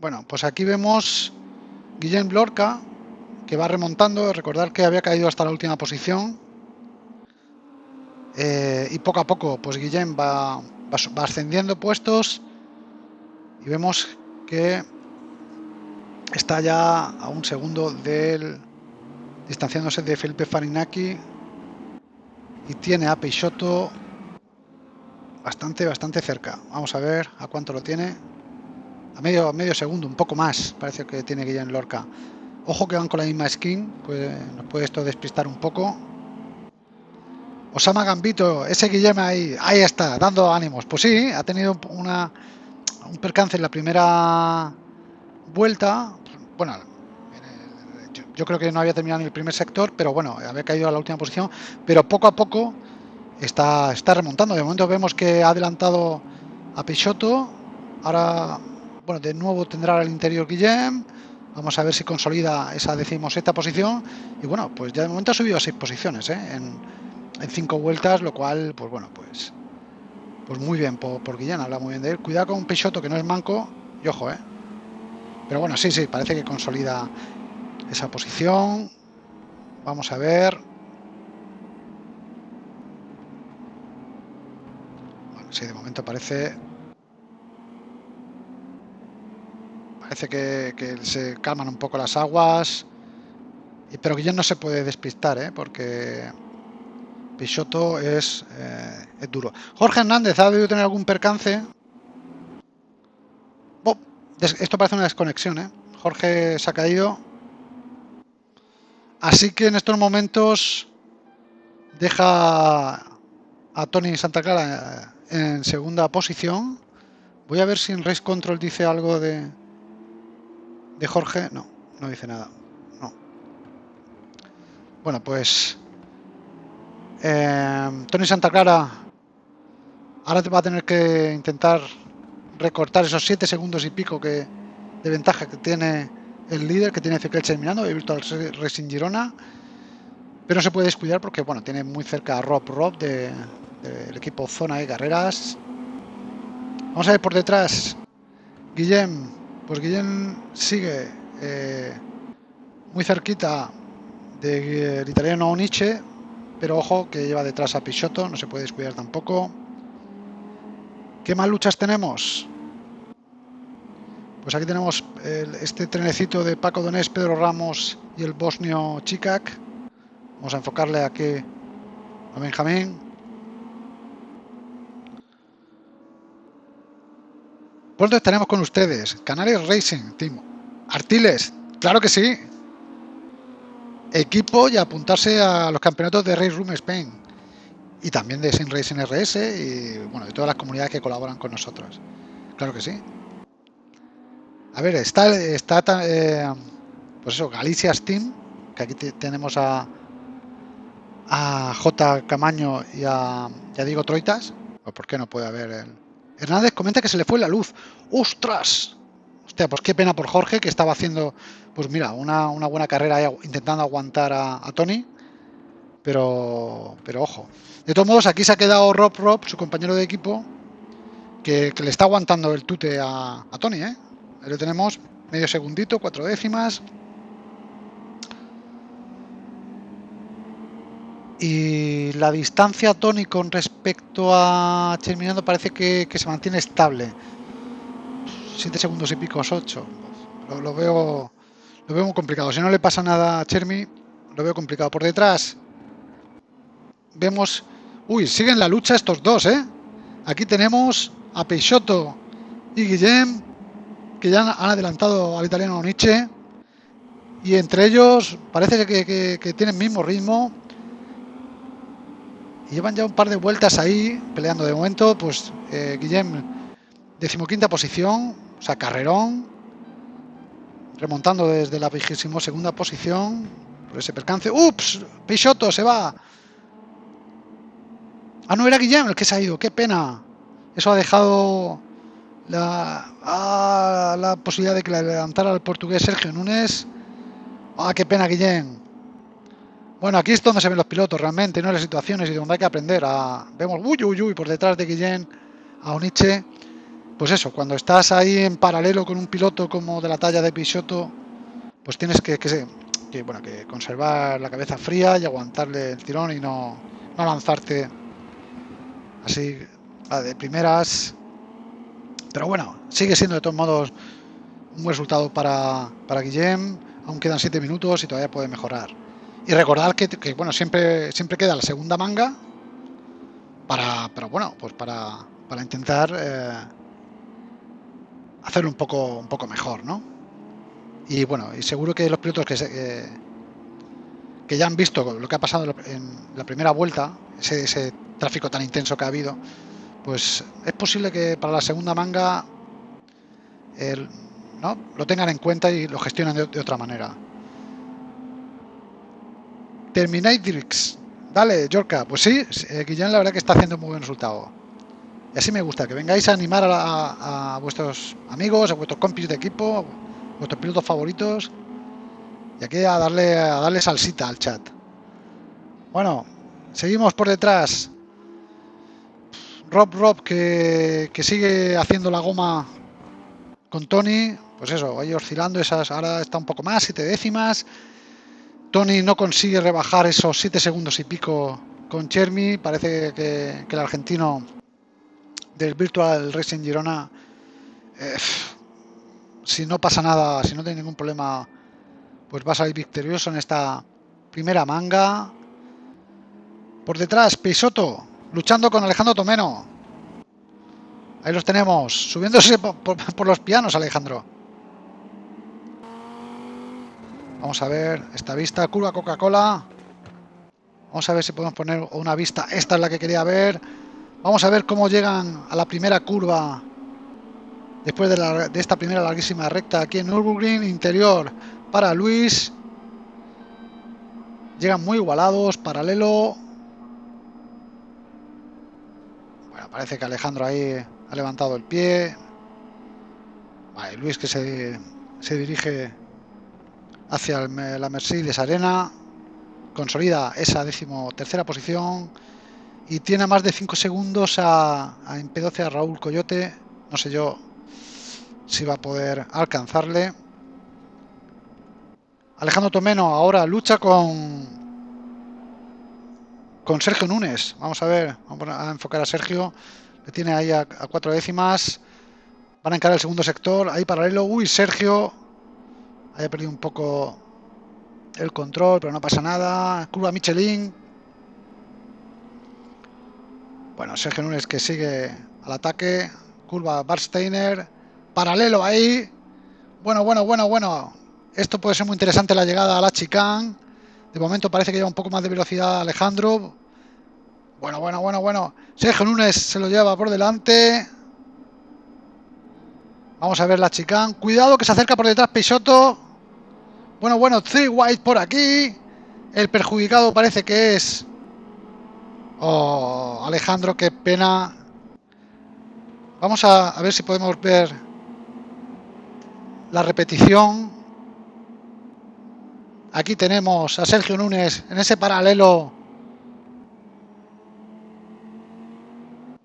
Speaker 1: Bueno, pues aquí vemos Guillem Lorca, que va remontando. Recordar que había caído hasta la última posición. Eh, y poco a poco, pues Guillem va, va ascendiendo puestos. Y vemos que está ya a un segundo del distanciándose de Felipe Farinaki y tiene a Peixoto bastante, bastante cerca. Vamos a ver a cuánto lo tiene. A medio, medio segundo, un poco más, parece que tiene Guillén Lorca. Ojo que van con la misma skin, pues nos puede esto despistar un poco. Osama Gambito, ese Guillem ahí, ahí está, dando ánimos. Pues sí, ha tenido una, un percance en la primera vuelta. Bueno, yo creo que no había terminado en el primer sector, pero bueno, había caído a la última posición, pero poco a poco está, está remontando. De momento vemos que ha adelantado a Peixoto, ahora, bueno, de nuevo tendrá al interior Guillem, vamos a ver si consolida esa decimosexta posición, y bueno, pues ya de momento ha subido a seis posiciones, ¿eh? En, cinco vueltas, lo cual, pues bueno, pues pues muy bien por, por Guillem, habla muy bien de él. Cuidado con Peixoto, que no es manco, y ojo, ¿eh? Pero bueno, sí, sí, parece que consolida esa posición. Vamos a ver. Bueno, sí, de momento parece... Parece que, se calman un poco las aguas. Pero que ya no se puede despistar, ¿eh? porque Eh, es duro. Jorge Hernández ha debido tener algún percance. Esto parece una desconexión. ¿eh? Jorge se ha caído. Así que en estos momentos deja a Tony Santa Clara en segunda posición. Voy a ver si en Race Control dice algo de, de Jorge. No, no dice nada. No. Bueno, pues eh, Tony Santa Clara ahora va a tener que intentar recortar esos 7 segundos y pico que, de ventaja que tiene el líder que tiene Ezequiel terminando, de Virtual Racing Girona, pero se puede descuidar porque bueno, tiene muy cerca a Rob Rob del de, equipo Zona de Carreras Vamos a ver por detrás. Guillem. Pues Guillem sigue eh, muy cerquita del italiano Oniche. Pero ojo que lleva detrás a Pichotto. No se puede descuidar tampoco. ¿Qué más luchas tenemos? Pues aquí tenemos este trenecito de Paco Donés, Pedro Ramos y el bosnio Chikak. Vamos a enfocarle aquí a Benjamín. Pues tenemos con ustedes Canarias Racing Team. Artiles, claro que sí. Equipo y apuntarse a los campeonatos de Race Room Spain. Y también de Sin Racing RS y bueno, de todas las comunidades que colaboran con nosotros. Claro que sí. A ver, está, está eh, pues eso, Galicia Steam, que aquí tenemos a, a J. Camaño y a, Diego Troitas. ¿O por qué no puede haber el... Hernández comenta que se le fue la luz. ¡Ostras! Hostia, pues qué pena por Jorge, que estaba haciendo, pues mira, una, buena carrera intentando aguantar a, Tony. Pero, pero ojo. De todos modos, aquí se ha quedado Rob Rob, su compañero de equipo, que, le está aguantando el tute a, Tony, ¿eh? Ahí lo tenemos, medio segundito, cuatro décimas. Y la distancia Tony con respecto a Terminando parece que, se mantiene estable. 7 segundos y pico, 8. Lo, veo lo veo muy complicado. Si no le pasa nada a Chermi, lo veo complicado. Por detrás vemos... Uy, siguen la lucha estos dos, ¿eh? Aquí tenemos a Peixoto y Guillem que ya han adelantado al italiano Nietzsche y entre ellos parece que, tienen mismo ritmo y llevan ya un par de vueltas ahí peleando de momento pues eh, Guillem decimoquinta posición o sea carrerón remontando desde la vigésimo segunda posición por ese percance ups Peixoto se va ah no era Guillem el que se ha ido qué pena eso ha dejado la, ah, la posibilidad de que le levantara el portugués Sergio Núñez. Ah, qué pena, Guillén. Bueno, aquí es donde se ven los pilotos realmente, no las situaciones y donde hay que aprender. A... Vemos, uy, uy, uy, por detrás de Guillén a Oniche. Pues eso, cuando estás ahí en paralelo con un piloto como de la talla de Pichotto, pues tienes que, que, bueno, que conservar la cabeza fría y aguantarle el tirón y no, no lanzarte así de primeras pero bueno, sigue siendo de todos modos un resultado para, para Guillem. Aún quedan 7 minutos y todavía puede mejorar. Y recordar que, bueno, siempre, siempre queda la segunda manga para, pero bueno, pues para, para intentar eh, hacerlo un poco, un poco mejor, ¿no? Y bueno, y seguro que los pilotos que, que ya han visto lo que ha pasado en la primera vuelta, ese, ese tráfico tan intenso que ha habido, pues es posible que para la segunda manga ¿no? lo tengan en cuenta y lo gestionen de, otra manera. Terminatrix. Dale, Yorka. Pues sí, eh, Guillén la verdad que está haciendo muy buen resultado. Y así me gusta, que vengáis a animar a, vuestros amigos, a vuestros compis de equipo, a vuestros pilotos favoritos. Y aquí a darle, a darle salsita al chat. Bueno, seguimos por detrás. Rob Rob que, sigue haciendo la goma con Tony, pues eso, ahí oscilando, esas ahora está un poco más, siete décimas. Tony no consigue rebajar esos siete segundos y pico con Chermi. Parece que, el argentino del Virtual Racing Girona, eh, si no pasa nada, si no tiene ningún problema, pues va a salir victorioso en esta primera manga. Por detrás, Peisoto, luchando con Alejandro Tomeno. Ahí los tenemos, subiéndose por, los pianos, Alejandro. Vamos a ver esta vista, curva Coca-Cola. Vamos a ver si podemos poner una vista. Esta es la que quería ver. Vamos a ver cómo llegan a la primera curva después de, de esta primera larguísima recta aquí en Nürburgring. Interior para Luis. Llegan muy igualados, paralelo. parece que Alejandro ahí ha levantado el pie. Luis que se, se dirige hacia la Mercedes Arena. Consolida esa décimo tercera posición. Y tiene más de 5 segundos a, a P12 a Raúl Coyote. No sé yo si va a poder alcanzarle. Alejandro Tomeno ahora lucha con con Sergio Núñez. Vamos a ver, vamos a enfocar a Sergio. Le tiene ahí a, cuatro décimas. Van a encarar el segundo sector. Ahí paralelo. Uy, Sergio. Haya perdido un poco el control, pero no pasa nada. Curva Michelin. Bueno, Sergio Núñez que sigue al ataque. Curva Barsteiner. Paralelo ahí. Bueno, bueno, bueno, bueno. Esto puede ser muy interesante la llegada a la chicane. De momento parece que lleva un poco más de velocidad Alejandro. Bueno, bueno, bueno, bueno. Sergio Núñez se lo lleva por delante. Vamos a ver la chicane. Cuidado que se acerca por detrás Peixoto. Bueno, bueno, Three White por aquí. El perjudicado parece que es... Oh, Alejandro, qué pena. Vamos a, ver si podemos ver la repetición. Aquí tenemos a Sergio Núñez en ese paralelo.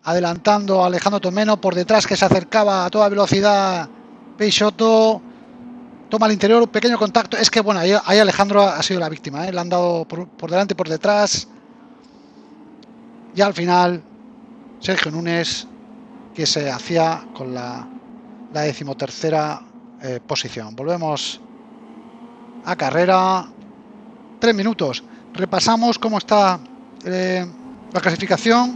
Speaker 1: Adelantando a Alejandro Tomeno por detrás que se acercaba a toda velocidad. Peixoto toma al interior un pequeño contacto. Es que bueno, ahí, Alejandro ha sido la víctima. ¿eh? Le han dado por, delante y por detrás. Y al final, Sergio Núñez que se hacía con la, la decimotercera eh, posición. Volvemos a carrera. Tres minutos. Repasamos cómo está eh, la clasificación.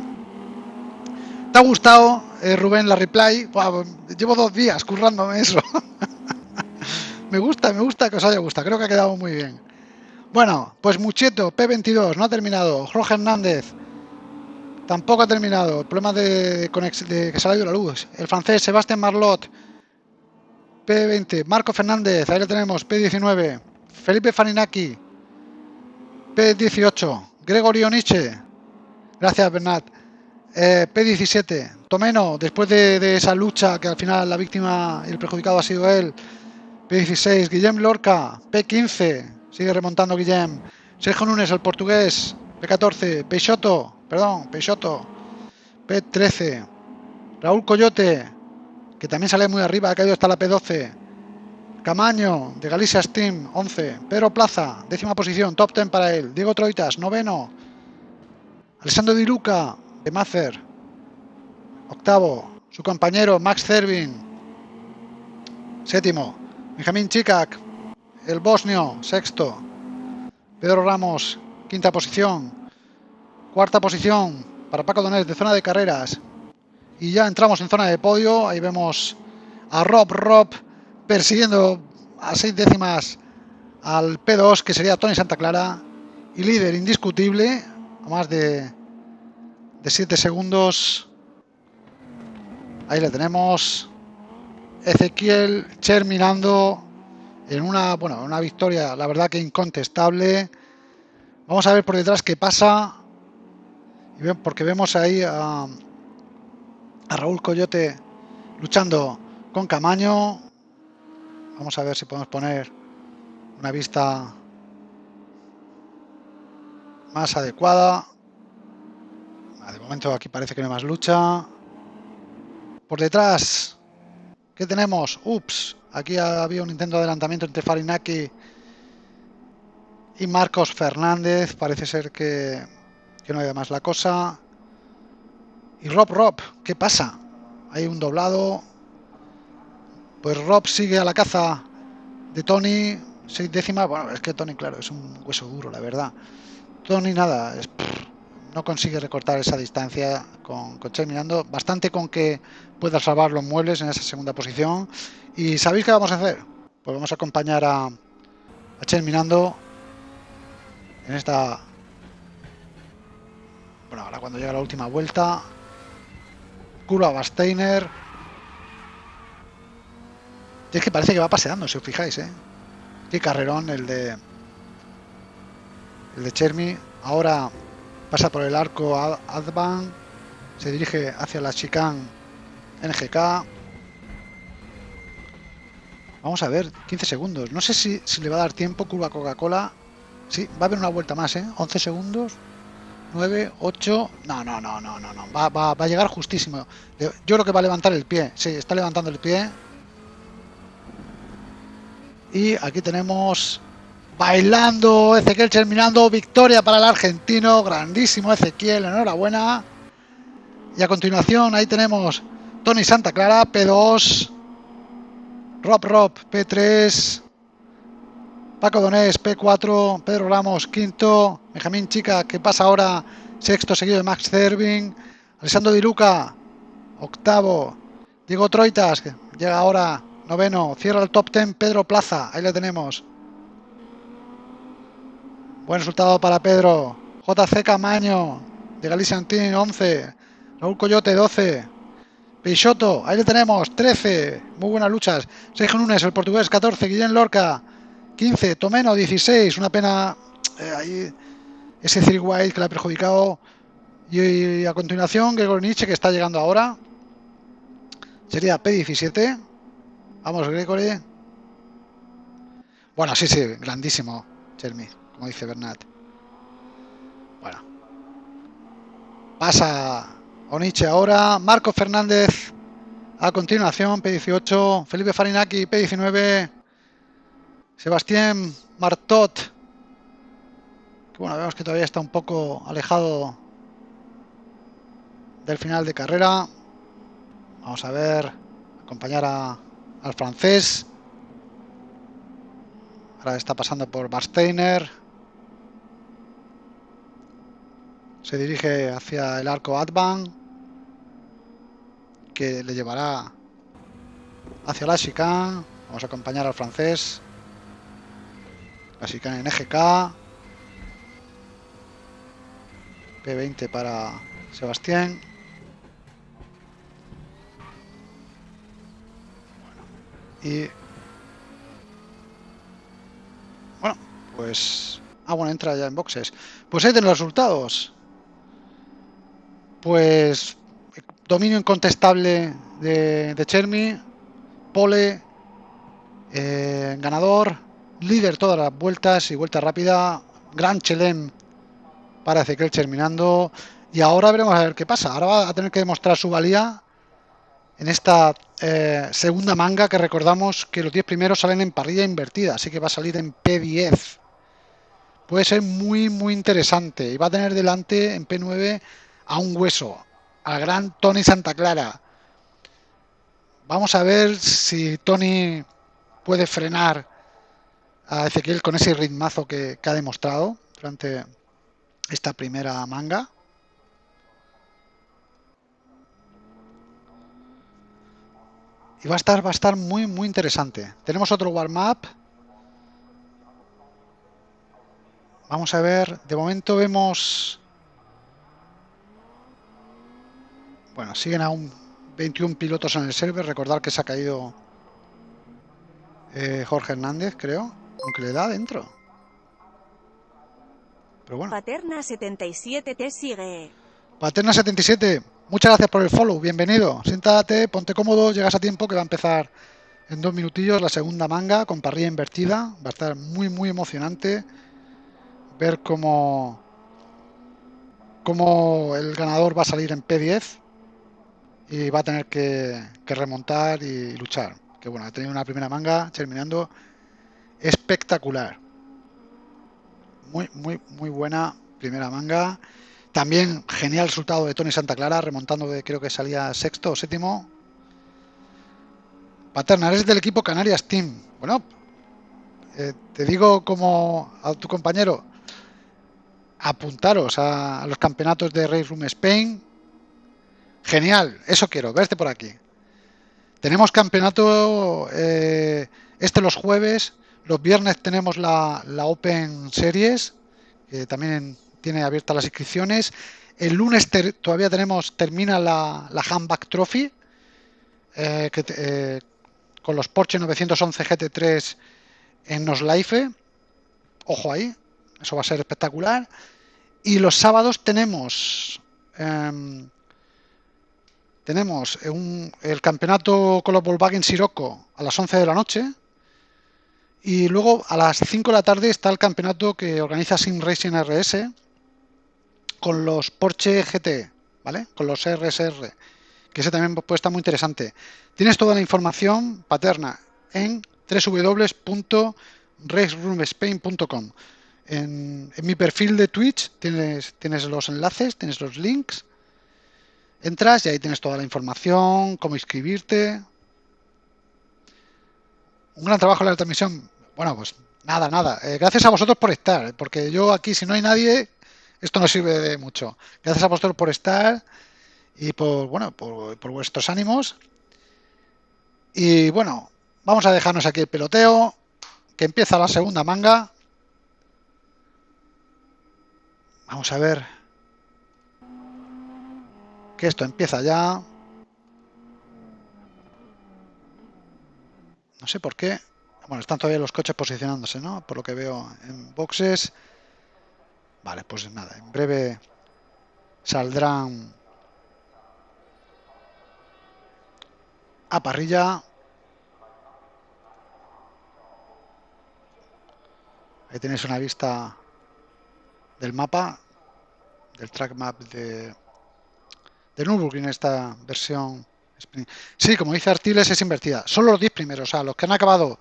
Speaker 1: ¿Te ha gustado, eh, Rubén, la replay? llevo dos días currándome eso. me gusta, me gusta que os haya gustado. Creo que ha quedado muy bien. Bueno, pues Mucheto, P22, no ha terminado. Jorge Hernández, tampoco ha terminado. Problema de, de que se ha ido la luz. El francés, Sebastián Marlot, P20. Marco Fernández, ahí lo tenemos, P19. Felipe Farinaki, P18, Gregorio Nietzsche, gracias Bernat, eh, P17, Tomeno, después de, esa lucha que al final la víctima y el perjudicado ha sido él, P16, Guillem Lorca, P15, sigue remontando Guillem, Sergio Núñez, el portugués, P14, Peixoto, perdón, Peixoto, P13, Raúl Coyote, que también sale muy arriba, ha caído hasta la P12, Camaño, de Galicia Steam, 11. Pedro Plaza, décima posición, top 10 para él. Diego Troitas, noveno. Alessandro Di Luca, de Macer, octavo. Su compañero, Max Cervin, séptimo. Benjamín Chikak, el bosnio, sexto. Pedro Ramos, quinta posición. Cuarta posición para Paco Donés, de zona de carreras. Y ya entramos en zona de podio. Ahí vemos a Rob Rob persiguiendo a seis décimas al P2, que sería Tony Santa Clara, y líder indiscutible, más de, de 7 segundos. Ahí le tenemos. Ezequiel terminando en una, bueno, una victoria, la verdad que incontestable. Vamos a ver por detrás qué pasa. Porque vemos ahí a, Raúl Coyote luchando con Camaño. Vamos a ver si podemos poner una vista más adecuada. Ah, de momento aquí parece que no hay más lucha. Por detrás, ¿qué tenemos? Ups, aquí había un intento de adelantamiento entre Farinaki y Marcos Fernández. Parece ser que, no hay más la cosa. Y Rob Rob, ¿qué pasa? Hay un doblado. Pues Rob sigue a la caza de Tony, seis décimas. Bueno, es que Tony, claro, es un hueso duro, la verdad. Tony nada, no consigue recortar esa distancia con, con. Bastante con que pueda salvar los muebles en esa segunda posición. ¿Y sabéis qué vamos a hacer? Pues vamos a acompañar a, a Chen mirando en esta... Bueno, ahora cuando llega la última vuelta. Curva Basteiner es que parece que va paseando, si os fijáis, ¿eh? Qué carrerón el de... El de Chermi. Ahora pasa por el arco Advan. Se dirige hacia la chicane NGK. Vamos a ver, 15 segundos. No sé si, si le va a dar tiempo curva Coca-Cola. Sí, va a haber una vuelta más, ¿eh? 11 segundos. 9, 8. No, no, no, no, no, no. Va, va, va a llegar justísimo. Yo creo que va a levantar el pie. Sí, está levantando el pie. Y aquí tenemos bailando Ezequiel terminando. Victoria para el argentino. Grandísimo Ezequiel. Enhorabuena. Y a continuación ahí tenemos Tony Santa Clara, P2. Rob Rob, P3. Paco Donés, P4, Pedro Ramos, quinto, Benjamín Chica, que pasa ahora, sexto, seguido de Max Cervin, Alessandro Di Luca, octavo, Diego Troitas, que llega ahora, noveno, cierra el top ten, Pedro Plaza, ahí le tenemos. Buen resultado para Pedro, JC Camaño, de Galicia Team, 11, Raúl Coyote, 12, Peixoto, ahí le tenemos, 13, muy buenas luchas, Sergio Nunes, el portugués, 14, Guillén Lorca, 15, Tomeno 16, una pena eh, ahí ese Cyril White que le ha perjudicado. Y, a continuación, Gregor Nietzsche que está llegando ahora. Sería P17. Vamos, Gregory. Bueno, sí, sí, grandísimo, Chermi, como dice Bernat. Bueno. Pasa Oniche ahora. Marco Fernández a continuación, P18. Felipe Farinaki, P19. Sebastián Martot, que bueno, vemos que todavía está un poco alejado del final de carrera. Vamos a ver, acompañar al francés. Ahora está pasando por Barsteiner. Se dirige hacia el arco Advan, que le llevará hacia la chicane. Vamos a acompañar al francés. Así que en EGK. P20 para Sebastián. y bueno, pues ah bueno entra ya en boxes. Pues ahí tienen los resultados. Pues dominio incontestable de, de Chermi, Pole, eh, ganador líder todas las vueltas y vuelta rápida. Gran Chelem para Ezequiel terminando. Y ahora veremos a ver qué pasa. Ahora va a tener que demostrar su valía en esta eh, segunda manga que recordamos que los 10 primeros salen en parrilla invertida. Así que va a salir en P10. Puede ser muy, muy interesante. Y va a tener delante en P9 a un hueso. Al gran Tony Santa Clara. Vamos a ver si Tony puede frenar a Ezequiel con ese ritmazo que, ha demostrado durante esta primera manga. Y va a estar, va a estar muy, muy interesante. Tenemos otro warm-up. Vamos a ver, de momento vemos... Bueno, siguen aún 21 pilotos en el server. Recordar que se ha caído eh, Jorge Hernández, creo. Aunque le da dentro. Pero bueno.
Speaker 2: Paterna77 te sigue.
Speaker 1: Paterna77, muchas gracias por el follow. Bienvenido. Siéntate, ponte cómodo, llegas a tiempo que va a empezar en dos minutillos la segunda manga con parrilla invertida. Va a estar muy, muy emocionante ver cómo, cómo el ganador va a salir en P10 y va a tener que, que remontar y luchar. Que bueno, ha tenido una primera manga terminando espectacular. Muy, muy, muy buena primera manga. También genial resultado de Tony Santa Clara, remontando de creo que salía sexto o séptimo. Paterna, eres del equipo Canarias Team. Bueno, eh, te digo como a tu compañero, apuntaros a, los campeonatos de Race Room Spain. Genial, eso quiero, verte por aquí. Tenemos campeonato eh, este los jueves los viernes tenemos la, Open Series, que también tiene abiertas las inscripciones. El lunes todavía tenemos, termina la, la Handback Trophy, eh, eh, con los Porsche 911 GT3 en Noslife. Ojo ahí, eso va a ser espectacular. Y los sábados tenemos em, tenemos el campeonato con los Volkswagen Sirocco a las 11 de la noche y luego a las 5 de la tarde está el campeonato que organiza Sim Racing RS con los Porsche GT, ¿vale? Con los RSR, que ese también puede estar muy interesante. Tienes toda la información paterna en www.raceroomspain.com. En, mi perfil de Twitch tienes los enlaces, tienes los links. Entras y ahí tienes toda la información, cómo inscribirte. Un gran trabajo en la transmisión. Bueno, pues nada, nada. Eh, gracias a vosotros por estar, porque yo aquí, si no hay nadie, esto no sirve de mucho. Gracias a vosotros por estar y por, bueno, por, por vuestros ánimos. Y bueno, vamos a dejarnos aquí el peloteo, que empieza la segunda manga. Vamos a ver que esto empieza ya. No sé por qué. Bueno, están todavía los coches posicionándose, ¿no? Por lo que veo en boxes. Vale, pues nada, en breve saldrán a parrilla. Ahí tenéis una vista del mapa, del track map de, de Nürburgring, esta versión. Sí, como dice Artiles, es invertida. Solo los 10 primeros, o sea, los que han acabado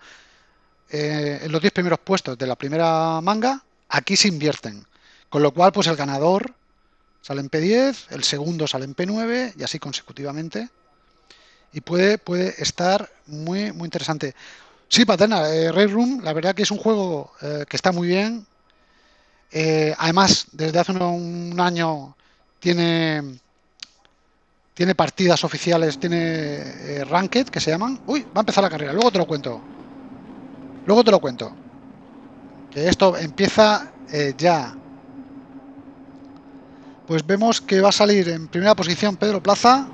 Speaker 1: eh, en los 10 primeros puestos de la primera manga, aquí se invierten. Con lo cual, pues el ganador sale en P10, el segundo sale en P9 y así consecutivamente. Y puede, puede estar muy, muy interesante. Sí, Paterna, eh, Red Room, la verdad que es un juego eh, que está muy bien. Además, desde hace un, un, año tiene, tiene partidas oficiales, tiene eh, Ranked, que se llaman. Uy, va a empezar la carrera, luego te lo cuento. Luego te lo cuento. Que esto empieza eh, ya. Pues vemos que va a salir en primera posición Pedro Plaza.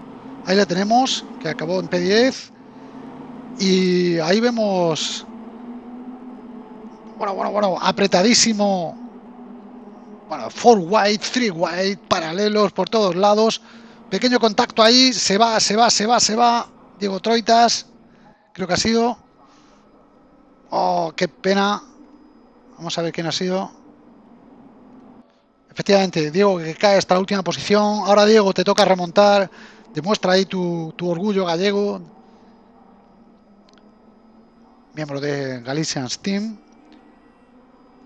Speaker 1: Ahí le tenemos, que acabó en P10. Y ahí vemos... Bueno, bueno, bueno, apretadísimo. Bueno, four wide, three wide, paralelos por todos lados. Pequeño contacto ahí, se va, se va, se va, se va. Diego Troitas, creo que ha sido. Oh, qué pena. Vamos a ver quién ha sido. Efectivamente, Diego que cae hasta la última posición. Ahora, Diego, te toca remontar. Demuestra ahí tu, tu orgullo gallego. Miembro de Galician's Team.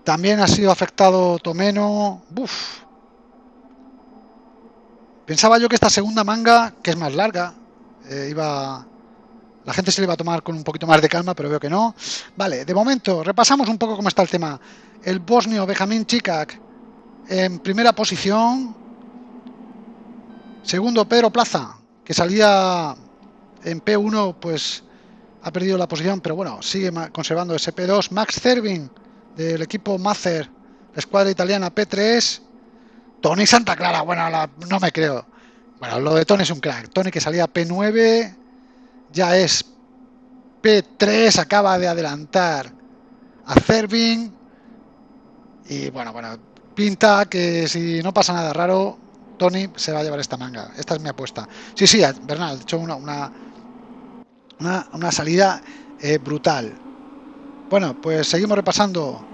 Speaker 1: También ha sido afectado Tomeno. Uf. Pensaba yo que esta segunda manga, que es más larga, eh, iba la gente se le va a tomar con un poquito más de calma, pero veo que no. Vale, de momento, repasamos un poco cómo está el tema. El bosnio Benjamín Chikak en primera posición. Segundo, Pedro Plaza, que salía en P1, pues ha perdido la posición, pero bueno, sigue conservando ese P2. Max Cervin, del equipo Mazer, la escuadra italiana P3. Tony Santa Clara, bueno, no me creo. Bueno, lo de Tony es un crack. Tony que salía P9, ya es P3, acaba de adelantar a Cervin. Y bueno, bueno, pinta que si no pasa nada raro, Tony se va a llevar esta manga. Esta es mi apuesta. Sí, sí, Bernal, ha hecho una, una, una, una salida eh, brutal. Bueno, pues seguimos repasando.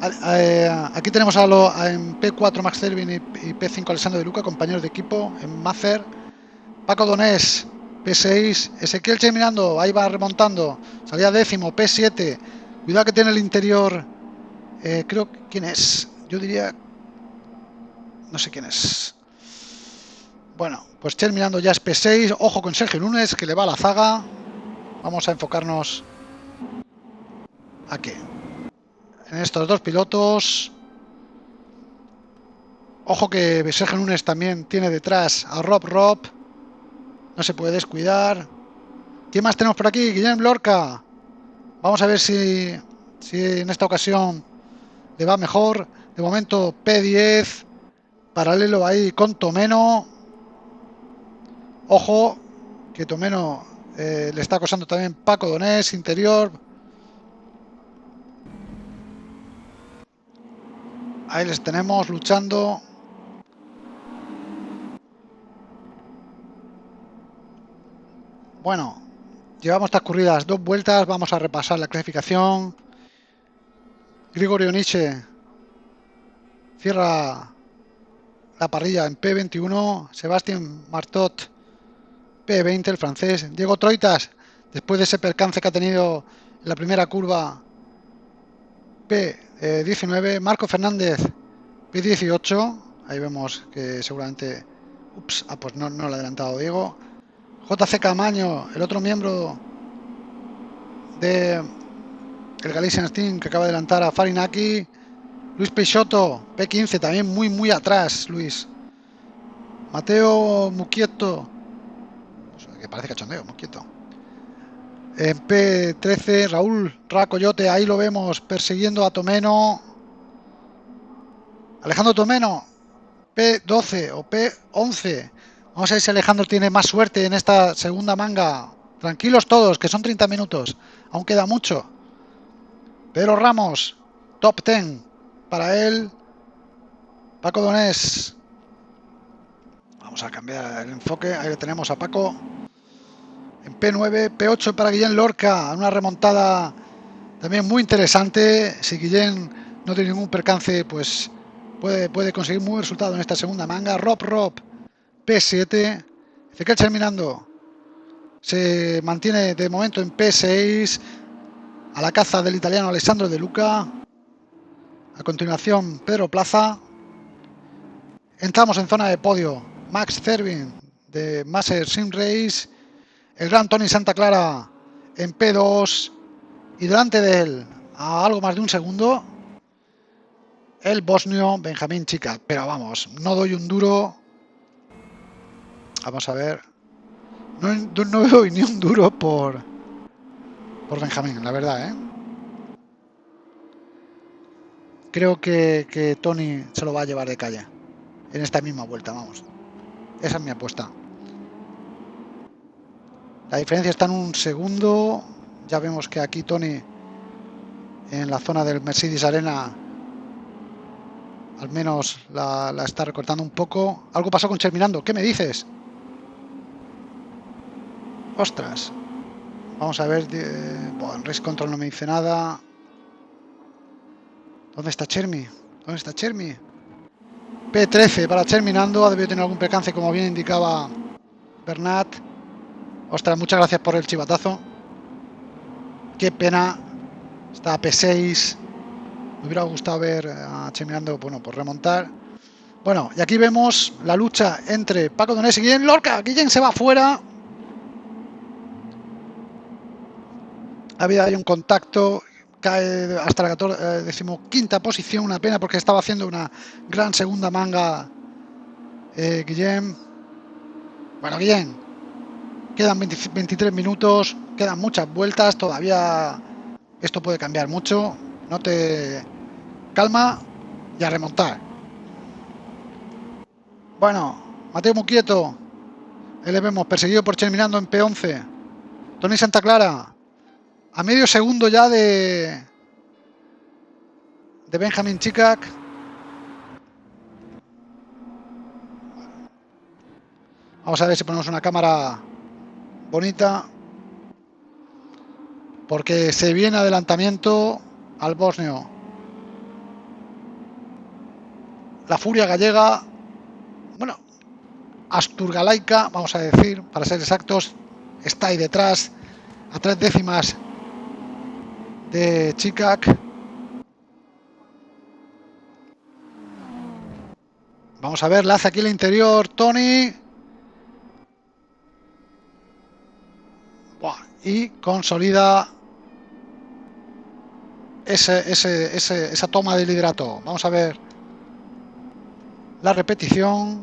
Speaker 1: Aquí tenemos a, lo, a en P4 Max Cervin y, y P5 Alessandro de Luca, compañeros de equipo en Macer. Paco Donés, P6, Ezequiel Che mirando, ahí va remontando, salía décimo, P7, cuidado que tiene el interior, eh, creo, ¿quién es? Yo diría, no sé quién es. Bueno, pues Che mirando ya es P6, ojo con Sergio Núñez que le va a la zaga, vamos a enfocarnos aquí, en estos dos pilotos. Ojo que Sergio Núñez también tiene detrás a Rob Rob. No se puede descuidar. ¿Quién más tenemos por aquí? Guillermo Lorca. Vamos a ver si, si en esta ocasión le va mejor. De momento P10. Paralelo ahí con Tomeno. Ojo que Tomeno eh, le está acosando también Paco Donés, interior. Ahí les tenemos luchando. Bueno, llevamos transcurridas dos vueltas, vamos a repasar la clasificación. Grigorio Nietzsche cierra la parrilla en P21, Sebastián Martot P20, el francés, Diego Troitas, después de ese percance que ha tenido en la primera curva P19, Marco Fernández. P18, ahí vemos que seguramente, ups, ah, pues no, no lo ha adelantado Diego, JC Camaño, el otro miembro de el Galician Steam que acaba de adelantar a Farinaki, Luis Peixoto, P15, también muy muy atrás, Luis. Mateo Muquieto, pues, que parece cachondeo, Muquieto. En P13, Raúl Racoyote, ahí lo vemos persiguiendo a Tomeno. Alejandro Tomeno, P12 o P11. Vamos a ver si Alejandro tiene más suerte en esta segunda manga. Tranquilos todos, que son 30 minutos. Aún queda mucho. Pedro Ramos, top 10 para él. Paco Donés. Vamos a cambiar el enfoque. Ahí tenemos a Paco. En P9, P8 para Guillén Lorca. Una remontada también muy interesante. Si Guillén no tiene ningún percance, pues puede, conseguir muy buen resultado en esta segunda manga. Rob Rob, P7. Ezequiel terminando. Se mantiene de momento en P6 a la caza del italiano Alessandro De Luca. A continuación, Pedro Plaza. Entramos en zona de podio. Max Cervin de Master Sim Race. El gran Tony Santa Clara en P2. Y delante de él, a algo más de un segundo, el bosnio Benjamín Chica. Pero vamos, no doy un duro. Vamos a ver. No, no doy ni un duro por, por Benjamín, la verdad, ¿eh? Creo que, Tony se lo va a llevar de calle en esta misma vuelta, vamos. Esa es mi apuesta. La diferencia está en un segundo. Ya vemos que aquí Tony en la zona del Mercedes Arena al menos la, está recortando un poco. Algo pasó con Cherminando. ¿Qué me dices? Ostras. Vamos a ver. Bueno, Race Control no me dice nada. ¿Dónde está Chermi? ¿Dónde está Chermi? P13 para Cherminando. Ha debido tener algún percance, como bien indicaba Bernat. Ostras, muchas gracias por el chivatazo. Qué pena. Está P6. Me hubiera gustado ver a Cherminando, bueno, por remontar. Bueno, y aquí vemos la lucha entre Paco Donés y Guillén Lorca. Guillén se va fuera. ha habido ahí un contacto, cae hasta la 14, eh, decimoquinta posición, una pena porque estaba haciendo una gran segunda manga eh, Guillem. Bueno, Guillem, quedan 23 minutos, quedan muchas vueltas, todavía esto puede cambiar mucho, no te calma y a remontar. Bueno, Mateo Muquieto, le vemos perseguido por Cherminando en P11. Tony Santa Clara, a medio segundo ya de de Benjamin Chikak vamos a ver si ponemos una cámara bonita porque se viene adelantamiento al bosnio la furia gallega bueno asturgalaica vamos a decir para ser exactos está ahí detrás a tres décimas de Chikak. Vamos a ver, la hace aquí el interior, Tony. Y consolida ese, ese, esa toma de liderato. Vamos a ver la repetición.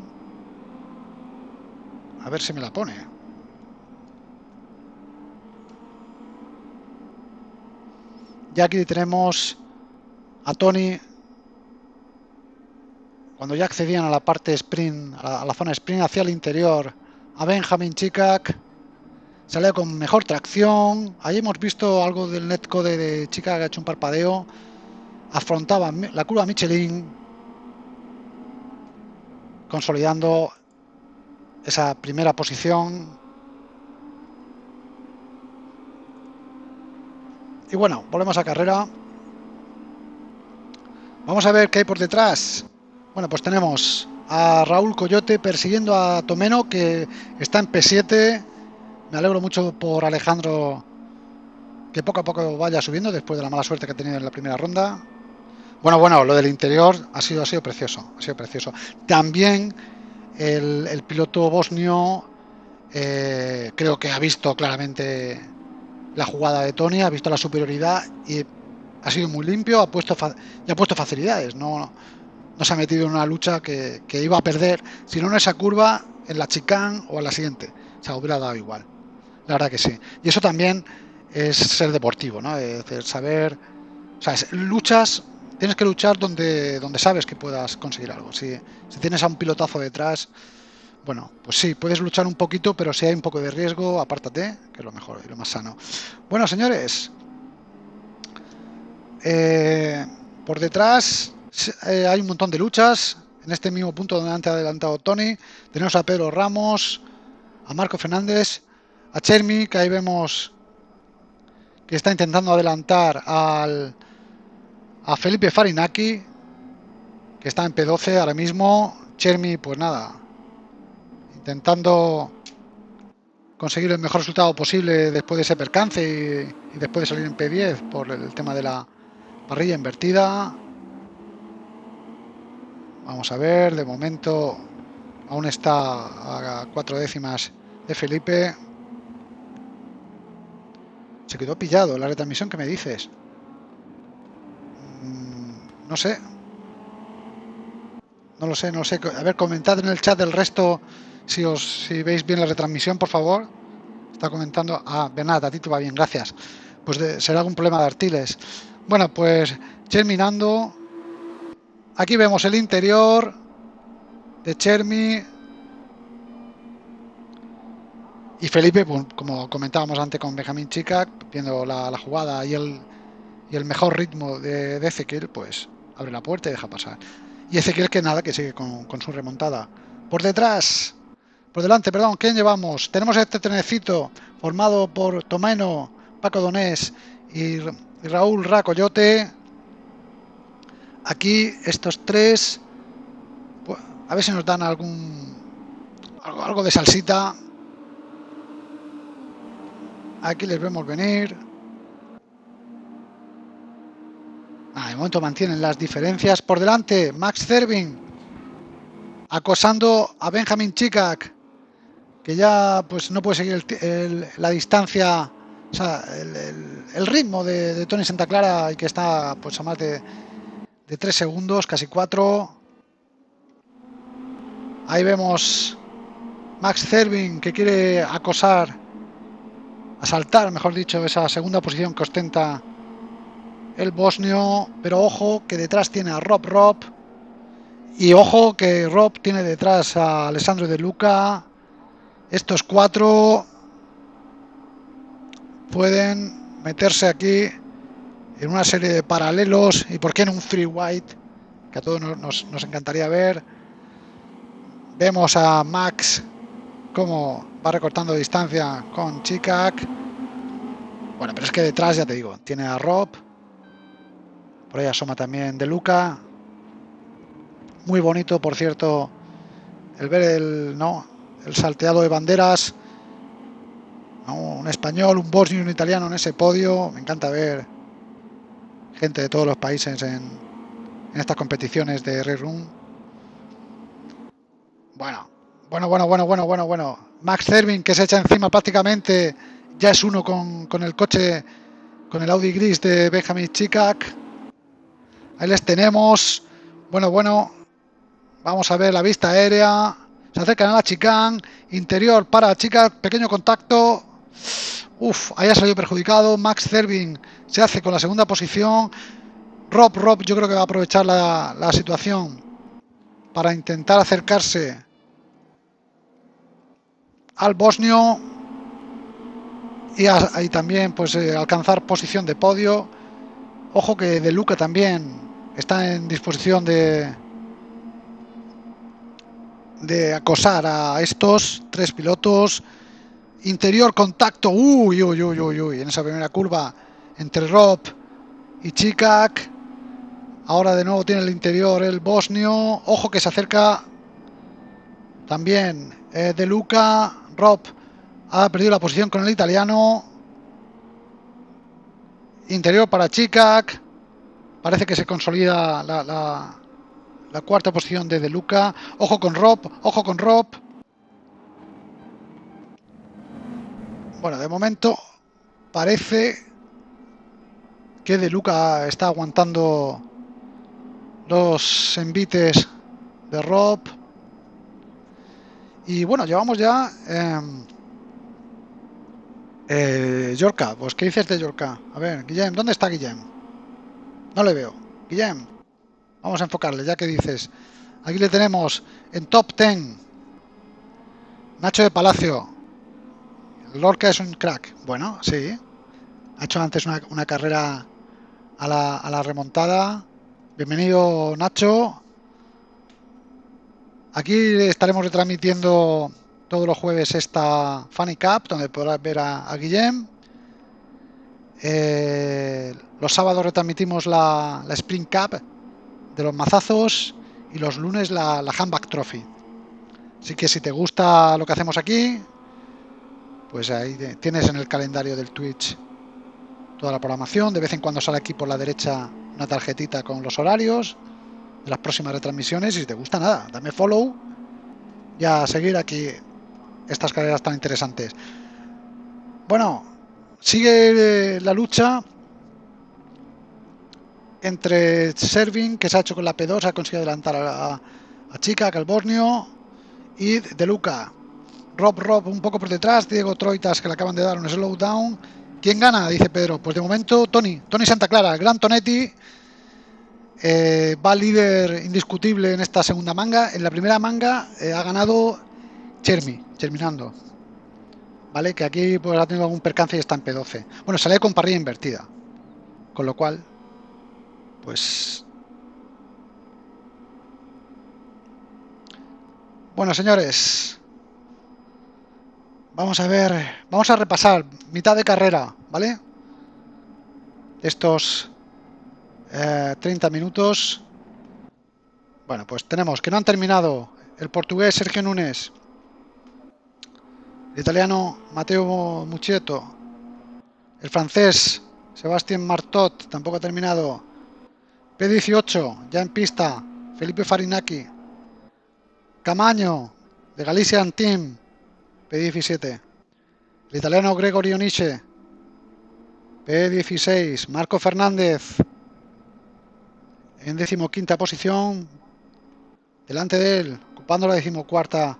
Speaker 1: A ver si me la pone. Ya aquí tenemos a Tony cuando ya accedían a la parte sprint, a la, zona sprint hacia el interior, a Benjamin Chikak, salió con mejor tracción, ahí hemos visto algo del netcode de Chikak que ha hecho un parpadeo, afrontaba la curva Michelin, consolidando esa primera posición Y bueno, volvemos a carrera. Vamos a ver qué hay por detrás. Bueno, pues tenemos a Raúl Coyote persiguiendo a Tomeno que está en P7. Me alegro mucho por Alejandro que poco a poco vaya subiendo después de la mala suerte que ha tenido en la primera ronda. Bueno, bueno, lo del interior ha sido, ha sido precioso, ha sido precioso. También el, piloto bosnio eh, creo que ha visto claramente la jugada de Tony, ha visto la superioridad y ha sido muy limpio, ha puesto puesto facilidades, no, no se ha metido en una lucha que, iba a perder, sino en esa curva, en la chicane o en la siguiente. O sea, hubiera dado igual. La verdad que sí. Y eso también es ser deportivo, ¿no? Es saber. O sea, luchas, tienes que luchar donde, donde sabes que puedas conseguir algo. Si, si tienes a un pilotazo detrás, bueno, pues sí, puedes luchar un poquito, pero si hay un poco de riesgo, apártate, que es lo mejor y lo más sano. Bueno, señores, eh, por detrás eh, hay un montón de luchas. En este mismo punto donde antes ha adelantado Tony, tenemos a Pedro Ramos, a Marco Fernández, a Chermi, que ahí vemos que está intentando adelantar al, a Felipe Farinaki, que está en P12 ahora mismo. Chermi, pues nada, intentando conseguir el mejor resultado posible después de ese percance y, y después de salir en P10 por el tema de la parrilla invertida. Vamos a ver, de momento aún está a cuatro décimas de Felipe. Se quedó pillado la retransmisión que me dices. Mm, no sé. No lo sé, no sé. A ver, comentad en el chat el resto si os si veis bien la retransmisión, por favor. Está comentando. Ah, Bernat, a ti te va bien, gracias. Pues será algún problema de Artiles. Bueno, pues terminando Aquí vemos el interior de Chermi. Y Felipe, pues, como comentábamos antes con Benjamín Chica, viendo la, jugada y el, y el, mejor ritmo de, Ezequiel, pues abre la puerta y deja pasar. Y Ezequiel que nada, que sigue con, su remontada. Por detrás, por delante, perdón, ¿quién llevamos? Tenemos este trenecito formado por Tomeno, Paco Donés y, y Raúl Racoyote Aquí estos tres, pues, a ver si nos dan algún algo, de salsita. Aquí les vemos venir. Ah, de momento mantienen las diferencias. Por delante, Max Zervin acosando a Benjamin Chikak, que ya pues no puede seguir la distancia, o sea, el, ritmo de, de, Tony Santa Clara y que está pues a más de de 3 segundos, casi 4. Ahí vemos Max Zervin que quiere acosar, asaltar, mejor dicho, esa segunda posición que ostenta el bosnio. Pero ojo que detrás tiene a Rob Rob. Y ojo que Rob tiene detrás a Alessandro de Luca. Estos cuatro pueden meterse aquí en una serie de paralelos y por qué en un free white que a todos nos, encantaría ver vemos a Max como va recortando distancia con Chikak. Bueno pero es que detrás ya te digo tiene a Rob. Por ahí asoma también de Luca. Muy bonito por cierto el ver el no el salteado de banderas. Un español un bosnio y un italiano en ese podio. Me encanta ver gente de todos los países en, estas competiciones de Red Room. Bueno, bueno, bueno, bueno, bueno, bueno, bueno. Max Zervin que se echa encima prácticamente, ya es uno con, con el coche, con el Audi gris de Benjamin Chikak. Ahí les tenemos. Bueno, bueno. Vamos a ver la vista aérea. Se acercan a la chicane. Interior para Chikak. Pequeño contacto. Uf, ahí ha salido perjudicado. Max Zervin se hace con la segunda posición. Rob, Rob, yo creo que va a aprovechar la, situación para intentar acercarse al bosnio y ahí también pues eh, alcanzar posición de podio. Ojo que De Luca también está en disposición de de acosar a estos tres pilotos Interior contacto. Uy, uy, uy, uy, uy. En esa primera curva entre Rob y Chikak. Ahora de nuevo tiene el interior el bosnio. Ojo que se acerca También eh, De Luca, Rob ha perdido la posición con el italiano. Interior para Chicac. Parece que se consolida la, cuarta posición de De Luca. Ojo con Rob, ojo con Rob. Bueno, de momento parece que De Luca está aguantando los envites de Rob. Y bueno, llevamos ya... Eh, eh, Yorka, pues ¿qué dices de Yorka? A ver, Guillem, ¿dónde está Guillem? No le veo. Guillem, vamos a enfocarle, ya que dices. Aquí le tenemos en top 10. Nacho de Palacio. Lorca es un crack. Bueno, sí. Ha hecho antes una, una carrera a la, a la remontada. Bienvenido Nacho. Aquí estaremos retransmitiendo todos los jueves esta Funny Cup, donde podrás ver a, a Guillem. Eh, los sábados retransmitimos la, Spring Cup de los mazazos y los lunes la, la Handback Trophy. Así que si te gusta lo que hacemos aquí, pues ahí tienes en el calendario del Twitch toda la programación. De vez en cuando sale aquí por la derecha una tarjetita con los horarios de las próximas retransmisiones. Y si te gusta nada, dame follow y a seguir aquí estas carreras tan interesantes. Bueno, sigue la lucha entre Serving, que se ha hecho con la P2, ha conseguido adelantar a, a Chica, a Calbornio, y De Luca. Rob Rob un poco por detrás, Diego Troitas que le acaban de dar un slowdown. ¿Quién gana? Dice Pedro. Pues de momento Tony, Tony Santa Clara, Gran Tonetti. Eh, va líder indiscutible en esta segunda manga. En la primera manga eh, ha ganado Chermi, terminando. ¿Vale? Que aquí pues, ha tenido algún percance y está en P12. Bueno, sale con parrilla invertida. Con lo cual, pues... Bueno, señores. Vamos a ver, vamos a repasar mitad de carrera, ¿vale? Estos eh, 30 minutos. Bueno, pues tenemos que no han terminado. El portugués Sergio Núñez, el italiano Matteo Mucchetto, el francés Sebastián Martot, tampoco ha terminado, P18, ya en pista, Felipe Farinaki, Camaño, de Galician Team, P17, el italiano Gregorio Nietzsche, P16, Marco Fernández, en decimoquinta posición, delante de él, ocupando la decimocuarta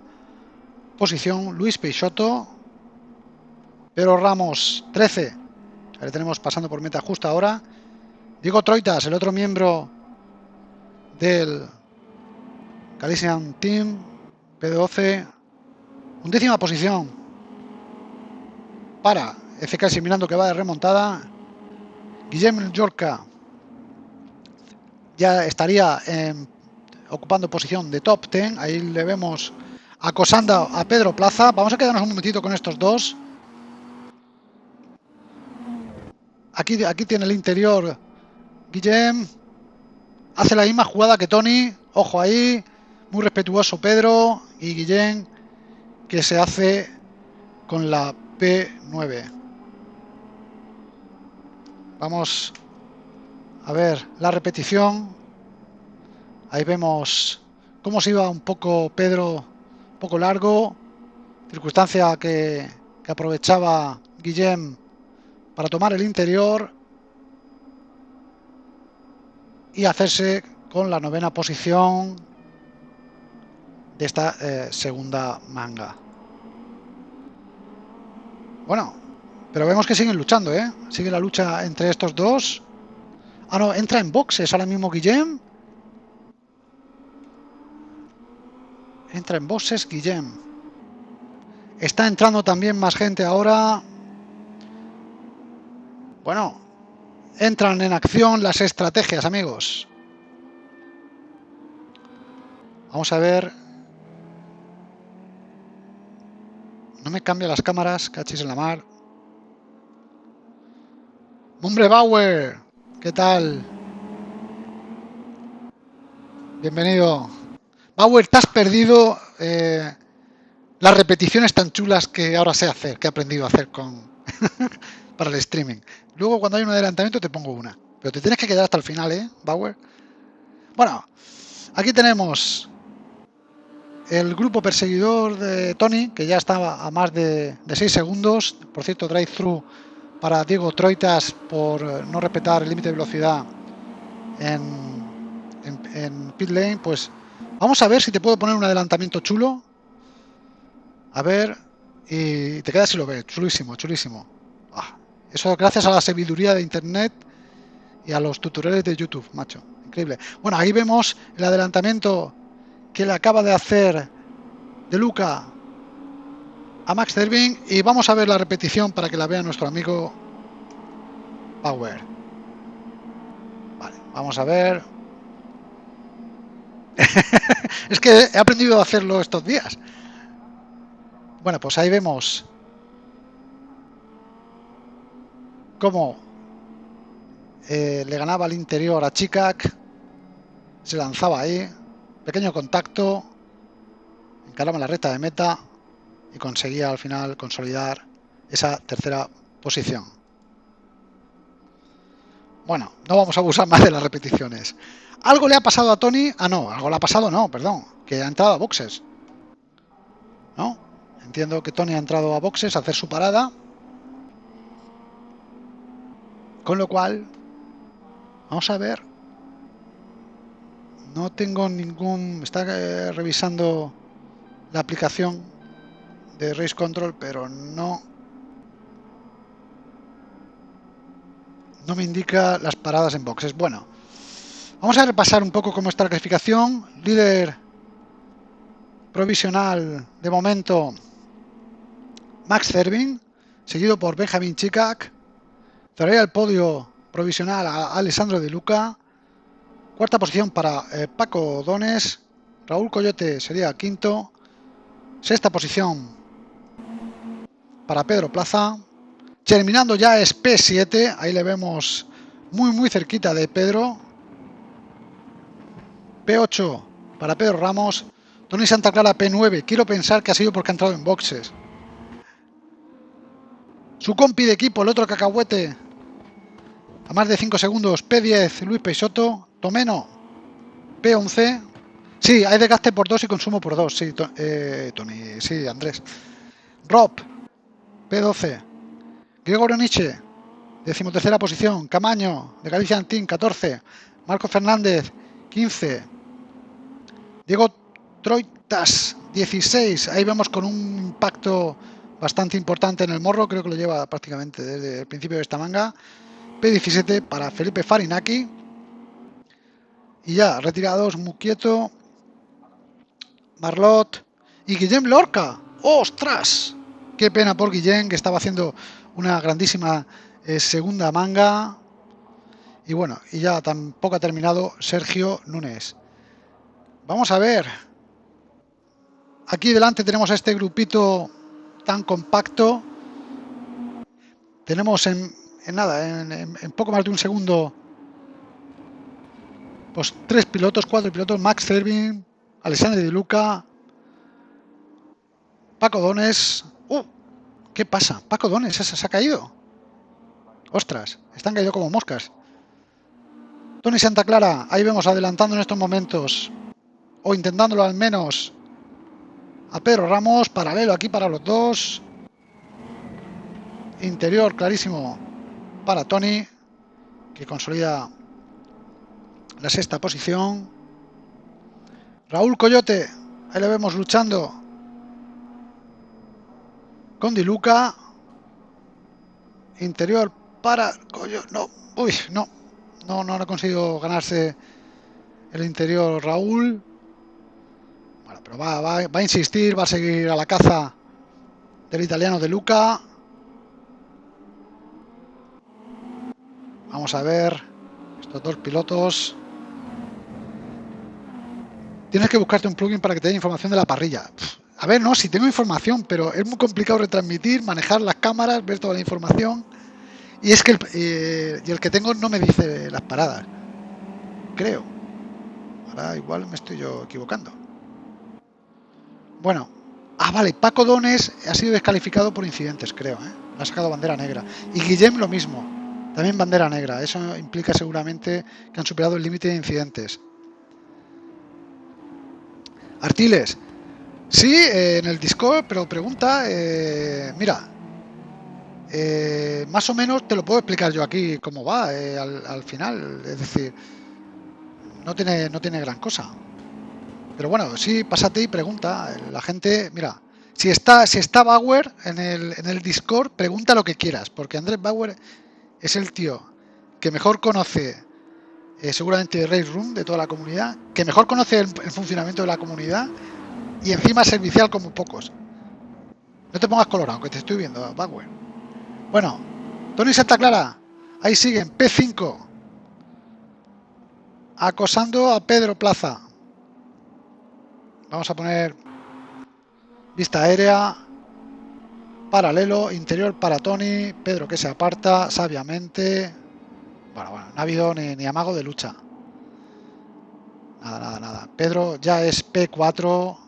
Speaker 1: posición, Luis Peixoto, Pedro Ramos, 13, ahí tenemos pasando por meta justa ahora, Diego Troitas, el otro miembro del Galician Team, P12, undécima posición para FK mirando que va de remontada, Guillermo Yorca ya estaría en, ocupando posición de top 10. Ahí le vemos acosando a Pedro Plaza. Vamos a quedarnos un momentito con estos dos. Aquí, aquí tiene el interior Guillem. Hace la misma jugada que Tony. Ojo ahí. Muy respetuoso Pedro y Guillem que se hace con la P9. Vamos a ver la repetición. Ahí vemos cómo se iba un poco Pedro, un poco largo. Circunstancia que, aprovechaba Guillem para tomar el interior y hacerse con la novena posición de esta eh, segunda manga. Bueno, pero vemos que siguen luchando, ¿eh? Sigue la lucha entre estos dos. Ah, no, entra en boxes ahora mismo Guillem. Entra en boxes Guillem. Está entrando también más gente ahora. Bueno, entran en acción las estrategias, amigos. Vamos a ver. No me cambia las cámaras, cachis en la mar. Hombre Bauer, ¿qué tal? Bienvenido. Bauer, te has perdido eh, las repeticiones tan chulas que ahora sé hacer, que he aprendido a hacer con para el streaming. Luego cuando hay un adelantamiento te pongo una. Pero te tienes que quedar hasta el final, ¿eh, Bauer? Bueno, aquí tenemos el grupo perseguidor de Tony, que ya estaba a más de, 6 segundos. Por cierto, drive-thru para Diego Troitas por eh, no respetar el límite de velocidad en, en, pit lane. Pues vamos a ver si te puedo poner un adelantamiento chulo. A ver, y te quedas si lo ves. Chulísimo, chulísimo. Ah, eso gracias a la sabiduría de internet y a los tutoriales de YouTube, macho. Increíble. Bueno, ahí vemos el adelantamiento que le acaba de hacer de Luca a Max Derving y vamos a ver la repetición para que la vea nuestro amigo Power. Vale, vamos a ver. es que he aprendido a hacerlo estos días. Bueno, pues ahí vemos cómo eh, le ganaba al interior a Chikak. Se lanzaba ahí. Pequeño contacto, encaraba la recta de meta y conseguía al final consolidar esa tercera posición. Bueno, no vamos a abusar más de las repeticiones. ¿Algo le ha pasado a Tony? Ah, no, algo le ha pasado, no, perdón, que ha entrado a boxes. ¿No? Entiendo que Tony ha entrado a boxes a hacer su parada. Con lo cual, vamos a ver no tengo ningún... Está eh, revisando la aplicación de Race Control, pero no... No me indica las paradas en boxes. Bueno, vamos a repasar un poco cómo está la clasificación. Líder provisional de momento Max Cervin, seguido por Benjamin Chikak. Traería el podio provisional a Alessandro De Luca. Cuarta posición para eh, Paco Dones. Raúl Coyote sería quinto. Sexta posición para Pedro Plaza. Terminando ya es P7. Ahí le vemos muy muy cerquita de Pedro. P8 para Pedro Ramos. Tony Santa Clara P9. Quiero pensar que ha sido porque ha entrado en boxes. Su compi de equipo, el otro cacahuete. A más de 5 segundos. P10 Luis Peixoto. Tomeno, P11. Sí, hay desgaste por 2 y consumo por 2. Sí, eh, Tony, sí, Andrés. Rob, P12. Gregorio Nietzsche, decimotercera posición. Camaño, de Galicia Antín, 14. Marco Fernández, 15. Diego Troitas, 16. Ahí vemos con un impacto bastante importante en el morro. Creo que lo lleva prácticamente desde el principio de esta manga. P17 para Felipe Farinaki. Y ya, retirados, Muquieto, Marlot y Guillem Lorca. ¡Ostras! Qué pena por Guillem, que estaba haciendo una grandísima eh, segunda manga. Y bueno, y ya tampoco ha terminado Sergio Núñez. Vamos a ver. Aquí delante tenemos a este grupito tan compacto. Tenemos en, nada, en poco más de un segundo pues tres pilotos, cuatro pilotos, Max Servin, Alexandre Di Luca, Paco Dones. ¿Qué pasa? Paco Dones se ha caído. Ostras, están caídos como moscas. Tony Santa Clara, ahí vemos adelantando en estos momentos, o intentándolo al menos, a Pedro Ramos, paralelo aquí para los dos. Interior clarísimo para Tony, que consolida la sexta posición. Raúl Coyote, ahí le vemos luchando con Diluca. Interior para Coyote, no, uy, no, no, no ha conseguido ganarse el interior Raúl. Bueno, pero va, va, va a insistir, va a seguir a la caza del italiano de Luca. Vamos a ver estos dos pilotos. Tienes que buscarte un plugin para que te dé información de la parrilla. A ver, no, si tengo información, pero es muy complicado retransmitir, manejar las cámaras, ver toda la información. Y es que el, eh, y el que tengo no me dice las paradas. Creo. Ahora igual me estoy yo equivocando. Bueno, ah, vale, Paco Dones ha sido descalificado por incidentes, creo, ¿eh? Ha sacado bandera negra. Y Guillem lo mismo, también bandera negra. Eso implica seguramente que han superado el límite de incidentes. Artiles, sí, eh, en el Discord, pero pregunta, eh, mira, eh, más o menos te lo puedo explicar yo aquí cómo va al, al, final. Es decir, no tiene, no tiene gran cosa. Pero bueno, sí, pásate y pregunta. La gente, mira, si está, si está Bauer en el, en el Discord, pregunta lo que quieras, porque Andrés Bauer es el tío que mejor conoce eh, seguramente Race Room de toda la comunidad, que mejor conoce el, funcionamiento de la comunidad y encima servicial como pocos. No te pongas colorado, que te estoy viendo, Bauer. Bueno, Tony Santa Clara, ahí siguen, P5, acosando a Pedro Plaza. Vamos a poner vista aérea, paralelo, interior para Tony, Pedro que se aparta sabiamente. Bueno, bueno, no ha habido ni, ni amago de lucha. Nada, nada, nada. Pedro ya es P4.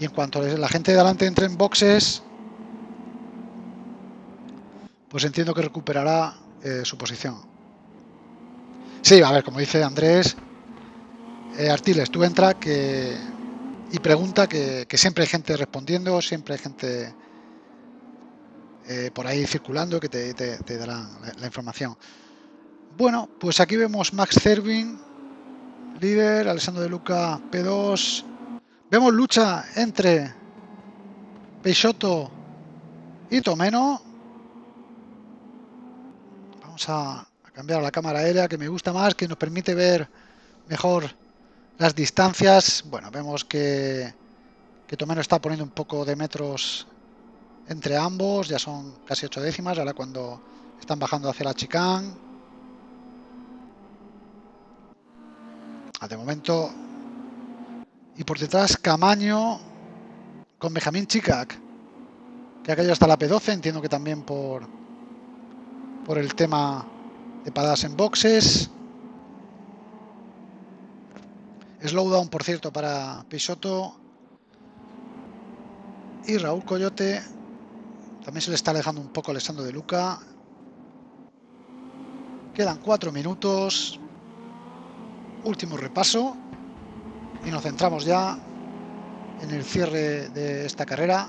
Speaker 1: Y en cuanto la gente de delante entre en boxes, pues entiendo que recuperará eh, su posición. Sí, a ver, como dice Andrés, eh, Artiles, tú entra y pregunta que, siempre hay gente respondiendo, siempre hay gente eh, por ahí circulando que te, te, dará la, información. Bueno, pues aquí vemos Max Cervin, líder, Alessandro de Luca P2. Vemos lucha entre Peixoto y Tomeno. Vamos a cambiar la cámara aérea que me gusta más, que nos permite ver mejor las distancias, bueno, vemos que, que Tomeno está poniendo un poco de metros entre ambos, ya son casi ocho décimas, ahora cuando están bajando hacia la chicán. Ah, de momento. Y por detrás Camaño con Benjamín Chicac, que ha caído hasta la P12, entiendo que también por, por el tema de paradas en boxes. Slowdown, por cierto, para Pisoto. Y Raúl Coyote. También se le está alejando un poco Alessandro de Luca. Quedan cuatro minutos. Último repaso. Y nos centramos ya en el cierre de esta carrera.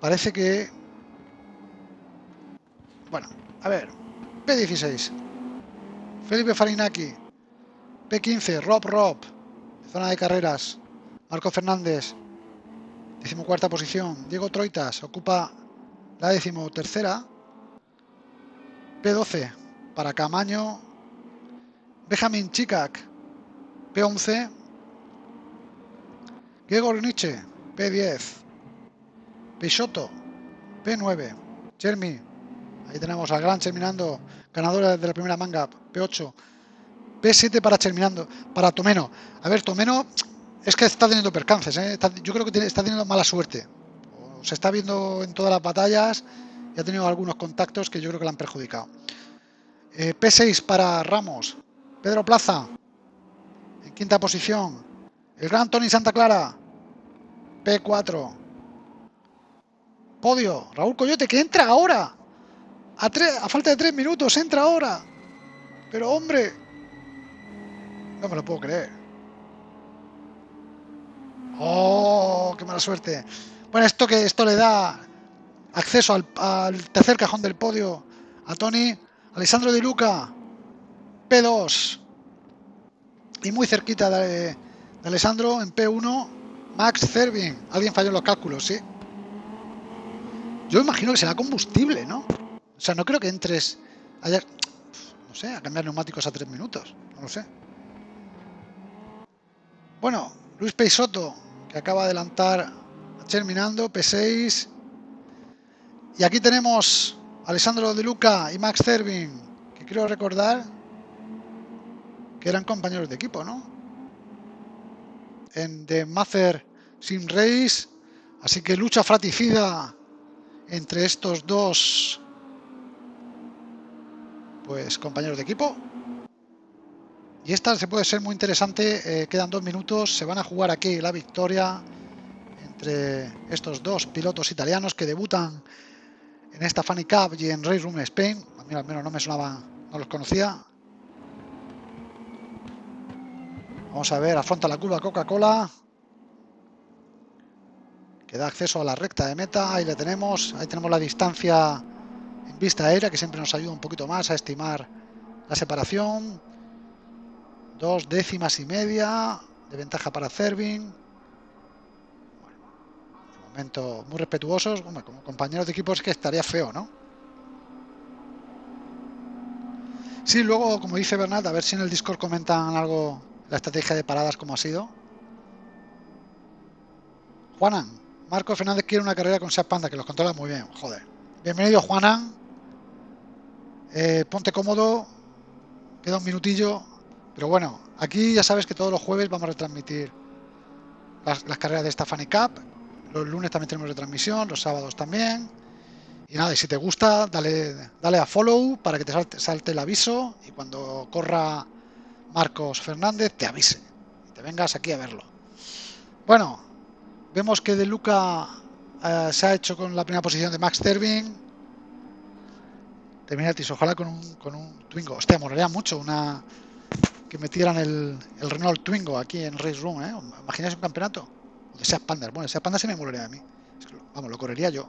Speaker 1: Parece que... Bueno, a ver. P16. Felipe Farinaki. P15. Rob Rob. Zona de carreras. Marco Fernández. Decimocuarta posición. Diego Troitas ocupa la decimotercera. P12 para Camaño. Benjamin Chicac. P11. Gregor Nietzsche. P10. Peixoto. P9. Jeremy. Ahí tenemos al gran terminando. Ganadora de la primera manga. P8. P7 para terminando, para Tomeno. A ver, Tomeno es que está teniendo percances, ¿eh? yo creo que está teniendo mala suerte. Se está viendo en todas las batallas y ha tenido algunos contactos que yo creo que le han perjudicado. Eh, P6 para Ramos. Pedro Plaza. En quinta posición. El gran Tony Santa Clara. P4. Podio. Raúl Coyote que entra ahora. A, a falta de tres minutos. Entra ahora. Pero hombre, no me lo puedo creer. ¡Oh! ¡Qué mala suerte! Bueno, esto que esto le da acceso al, tercer cajón del podio a Tony. Alessandro Di Luca. P2. Y muy cerquita de, Alessandro en P1. Max Cervin. Alguien falló en los cálculos, sí. Yo imagino que será combustible, ¿no? O sea, no creo que entres ayer, no sé, a cambiar neumáticos a tres minutos. No lo sé. Bueno, Luis Peixoto, que acaba de adelantar terminando, P6. Y aquí tenemos Alessandro De Luca y Max Cervin, que quiero recordar que eran compañeros de equipo, ¿no? En The Master Sim Race. Así que lucha fraticida entre estos dos pues compañeros de equipo. Y esta se puede ser muy interesante. Eh, quedan dos minutos. Se van a jugar aquí la victoria entre estos dos pilotos italianos que debutan en esta Funny Cup y en Race Room Spain. A mí al menos no me sonaba, no los conocía. Vamos a ver, afronta la curva Coca-Cola. Que da acceso a la recta de meta. Ahí le tenemos. Ahí tenemos la distancia en vista aérea, que siempre nos ayuda un poquito más a estimar la separación. Dos décimas y media de ventaja para Cervin. de momento muy respetuosos. como compañeros de equipo es que estaría feo, ¿no? Sí, luego, como dice Bernat, a ver si en el Discord comentan algo la estrategia de paradas como ha sido. Juanan, Marco Fernández quiere una carrera con Seat Panda, que los controla muy bien, joder. Bienvenido, Juanan. Eh, ponte cómodo, queda un minutillo. Pero bueno, aquí ya sabes que todos los jueves vamos a retransmitir las, carreras de esta Funny Cup. Los lunes también tenemos retransmisión, los sábados también. Y nada, y si te gusta, dale, dale a follow para que te salte el aviso y cuando corra Marcos Fernández te avise te vengas aquí a verlo. Bueno, vemos que De Luca eh, se ha hecho con la primera posición de Max Tervin. Terminatis, ojalá con un, con un Twingo. Hostia, molaría mucho una que metieran el, el Renault Twingo aquí en Race Room, ¿eh? Un campeonato. De Seat. Bueno, Seat Panda se me molaría a mí. vamos, lo correría yo.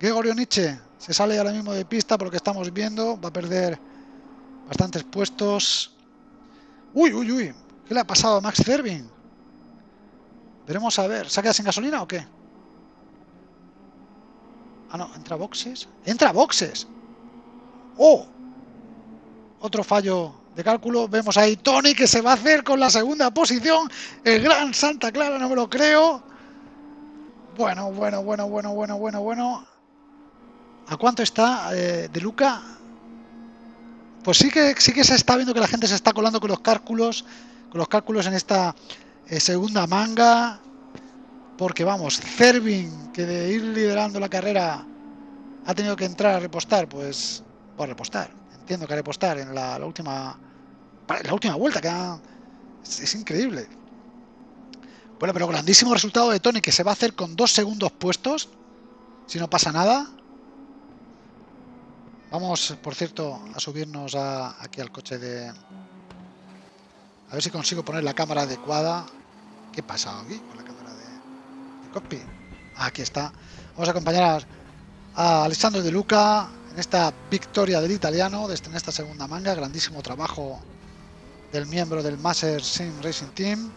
Speaker 1: Gregorio Nietzsche se sale ahora mismo de pista por lo que estamos viendo. Va a perder bastantes puestos. Uy, uy, uy. ¿Qué le ha pasado a Max Cervin? Veremos a ver. ¿Se ha sin gasolina o qué? Ah, no. ¿Entra boxes? ¡Entra boxes! ¡Oh! Otro fallo de cálculo. Vemos ahí Tony que se va a hacer con la segunda posición. El gran Santa Clara, no me lo creo. Bueno, bueno, bueno, bueno, bueno, bueno, bueno. ¿A cuánto está eh, de Luca? Pues sí que, sí que se está viendo que la gente se está colando con los cálculos, con los cálculos en esta eh, segunda manga, porque vamos, Cervin, que de ir liderando la carrera ha tenido que entrar a repostar, pues, a repostar, entiendo que a repostar en la, última, la última vuelta, que es, increíble. Bueno, pero grandísimo resultado de Tony, que se va a hacer con dos segundos puestos, si no pasa nada. Vamos, por cierto, a subirnos aquí al coche de... A ver si consigo poner la cámara adecuada. ¿Qué pasa aquí con la cámara de, copy? Aquí está. Vamos a acompañar a, Alessandro De Luca en esta victoria del italiano, desde en esta segunda manga. Grandísimo trabajo del miembro del Master Sim Racing Team.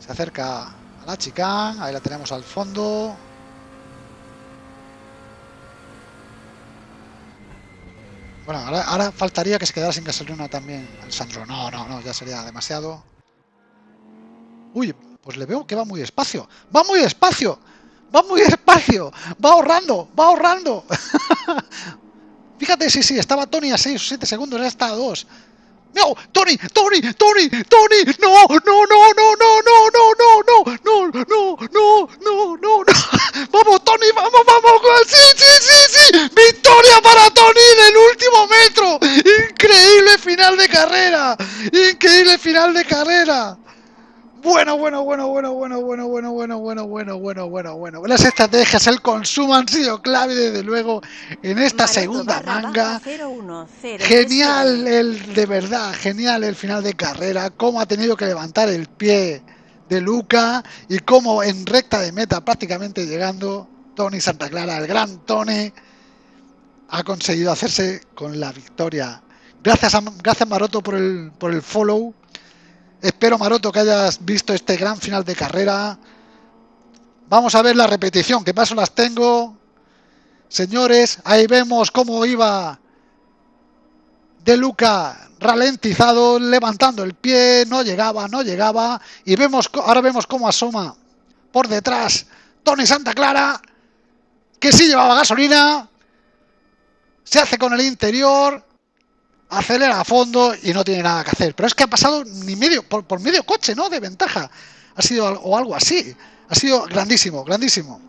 Speaker 1: Se acerca a la chicane, ahí la tenemos al fondo. Bueno, ahora, faltaría que se quedara sin gasolina también Sandro. No, no, no, ya sería demasiado. Uy, pues le veo que va muy despacio. ¡Va muy despacio! ¡Va muy despacio! ¡Va ahorrando! ¡Va ahorrando! Fíjate, sí, sí, estaba Tony a 6 o 7 segundos, ya está a 2. ¡No! ¡Tony! ¡Tony! ¡Tony! ¡Tony! ¡No! ¡No! ¡No! ¡No! ¡No! ¡No! ¡No! ¡No! ¡No! ¡No! ¡No! ¡No! ¡No! ¡No! ¡No! ¡Vamos, Tony! ¡Vamos! ¡Vamos! ¡Sí! ¡Sí! ¡Sí! ¡Sí! ¡Victoria para Tony en el último metro! ¡Increíble final de carrera! ¡Increíble final de carrera! Bueno, bueno, bueno, bueno, bueno, bueno, bueno, bueno, bueno, bueno, bueno, bueno, bueno. Las estrategias, el consumo han sido clave desde luego en esta segunda manga. Genial el de verdad, genial el final de carrera, cómo ha tenido que levantar el pie de Luca y cómo en recta de meta prácticamente llegando Tony Santa Clara, el gran Tony, ha conseguido hacerse con la victoria. Gracias a, gracias Maroto por el, por el follow Espero, Maroto, que hayas visto este gran final de carrera. Vamos a ver la repetición, que paso las tengo. Señores, ahí vemos cómo iba De Luca ralentizado, levantando el pie, no llegaba, no llegaba. Y vemos, ahora vemos cómo asoma por detrás Tony Santa Clara, que sí llevaba gasolina. Se hace con el interior, acelera a fondo y no tiene nada que hacer. Pero es que ha pasado ni medio, por, medio coche, ¿no? De ventaja. Ha sido o algo así. Ha sido grandísimo, grandísimo.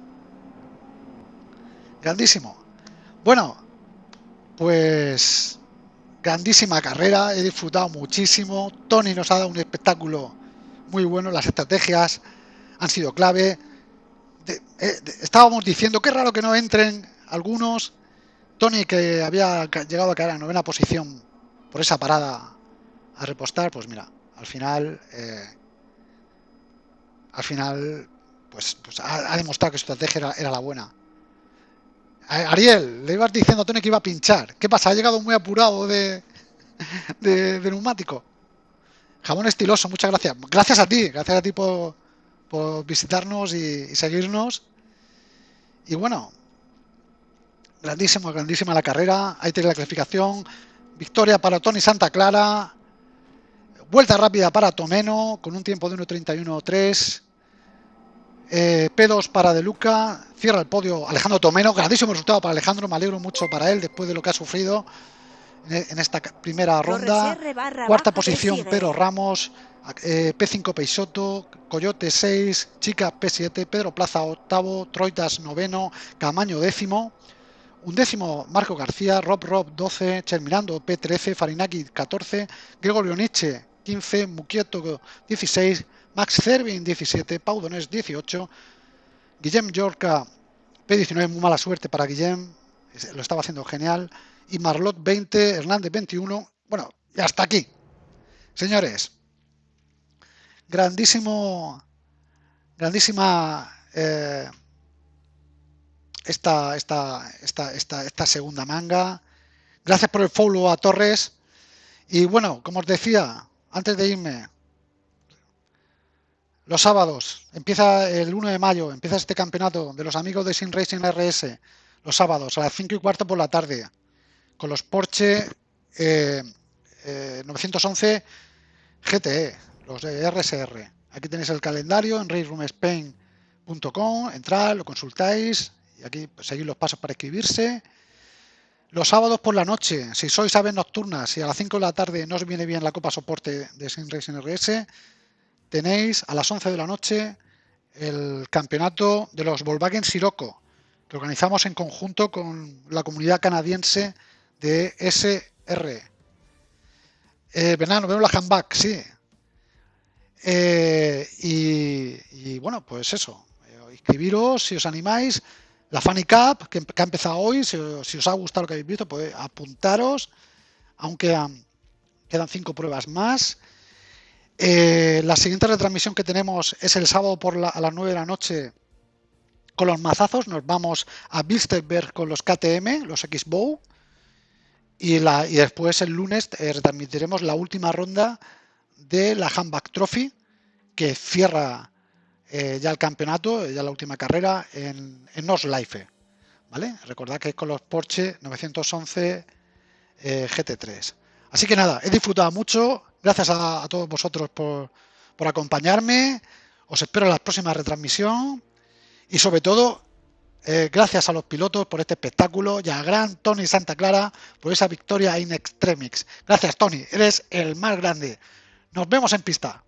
Speaker 1: Grandísimo. Bueno, pues grandísima carrera, he disfrutado muchísimo. Tony nos ha dado un espectáculo muy bueno, las estrategias han sido clave. Eh, estábamos diciendo, qué raro que no entren algunos. Tony, que había llegado a caer a novena posición por esa parada a repostar, pues mira, al final, eh, al final, pues, pues ha, demostrado que su estrategia era, la buena. Ariel, le ibas diciendo a Tony que iba a pinchar. ¿Qué pasa? Ha llegado muy apurado de, de, neumático. Jamón estiloso, muchas gracias. Gracias a ti, gracias a ti por, visitarnos y, seguirnos. Y bueno, grandísima, grandísima la carrera. Ahí tiene la clasificación. Victoria para Tony Santa Clara. Vuelta rápida para Tomeno con un tiempo de 1.31.3. Eh, P2 para De Luca. Cierra el podio Alejandro Tomeno. Grandísimo resultado para Alejandro. Me alegro mucho para él después de lo que ha sufrido en esta primera ronda. Cuarta posición Pedro Ramos. Eh, P5 Peixoto, Coyote 6, Chica P7, Pedro Plaza octavo, Troitas noveno, Camaño décimo, un décimo Marco García, Rob Rob 12, Cherminando P13, Farinaki 14, Gregorio Nietzsche 15, Muquieto 16, Max Cervin 17, Pau Donés 18, Guillem Yorca P19, muy mala suerte para Guillem, lo estaba haciendo genial, y Marlot 20, Hernández 21. Bueno, ya hasta aquí. Señores, grandísimo, grandísima eh, esta, esta, esta, esta, segunda manga. Gracias por el follow a Torres. Y bueno, como os decía, antes de irme, los sábados, empieza el 1 de mayo, empieza este campeonato de los amigos de Sin Racing RS, los sábados a las 5 y cuarto por la tarde, con los Porsche 911 GTE, los de RSR. Aquí tenéis el calendario en raceroomspain.com, entrad, lo consultáis aquí seguís los pasos para escribirse. Los sábados por la noche, si sois aves nocturnas y a las 5 de la tarde no os viene bien la copa soporte de Sin Racing RS, tenéis a las 11 de la noche el campeonato de los Volkswagen Sirocco, que organizamos en conjunto con la comunidad canadiense de SR. Eh, nos vemos la handback, sí. Eh, y, bueno, pues eso. Eh, inscribiros si os animáis. La Funny Cup, que, ha empezado hoy, si, os ha gustado lo que habéis visto, pues apuntaros. Aunque quedan cinco pruebas más. Eh, la siguiente retransmisión que tenemos es el sábado a las 9 de la noche con los mazazos. Nos vamos a Bilsterberg con los KTM, los X-Bow. Y, y después el lunes eh, retransmitiremos la última ronda de la Handback Trophy que cierra eh, ya el campeonato, ya la última carrera en, en Life. ¿vale? Recordad que es con los Porsche 911 eh, GT3. Así que nada, he disfrutado mucho. Gracias a, todos vosotros por, acompañarme. Os espero en la próxima retransmisión. Y sobre todo, eh, gracias a los pilotos por este espectáculo y a gran Tony Santa Clara por esa victoria in extremis. Gracias, Tony. Eres el más grande. Nos vemos en pista.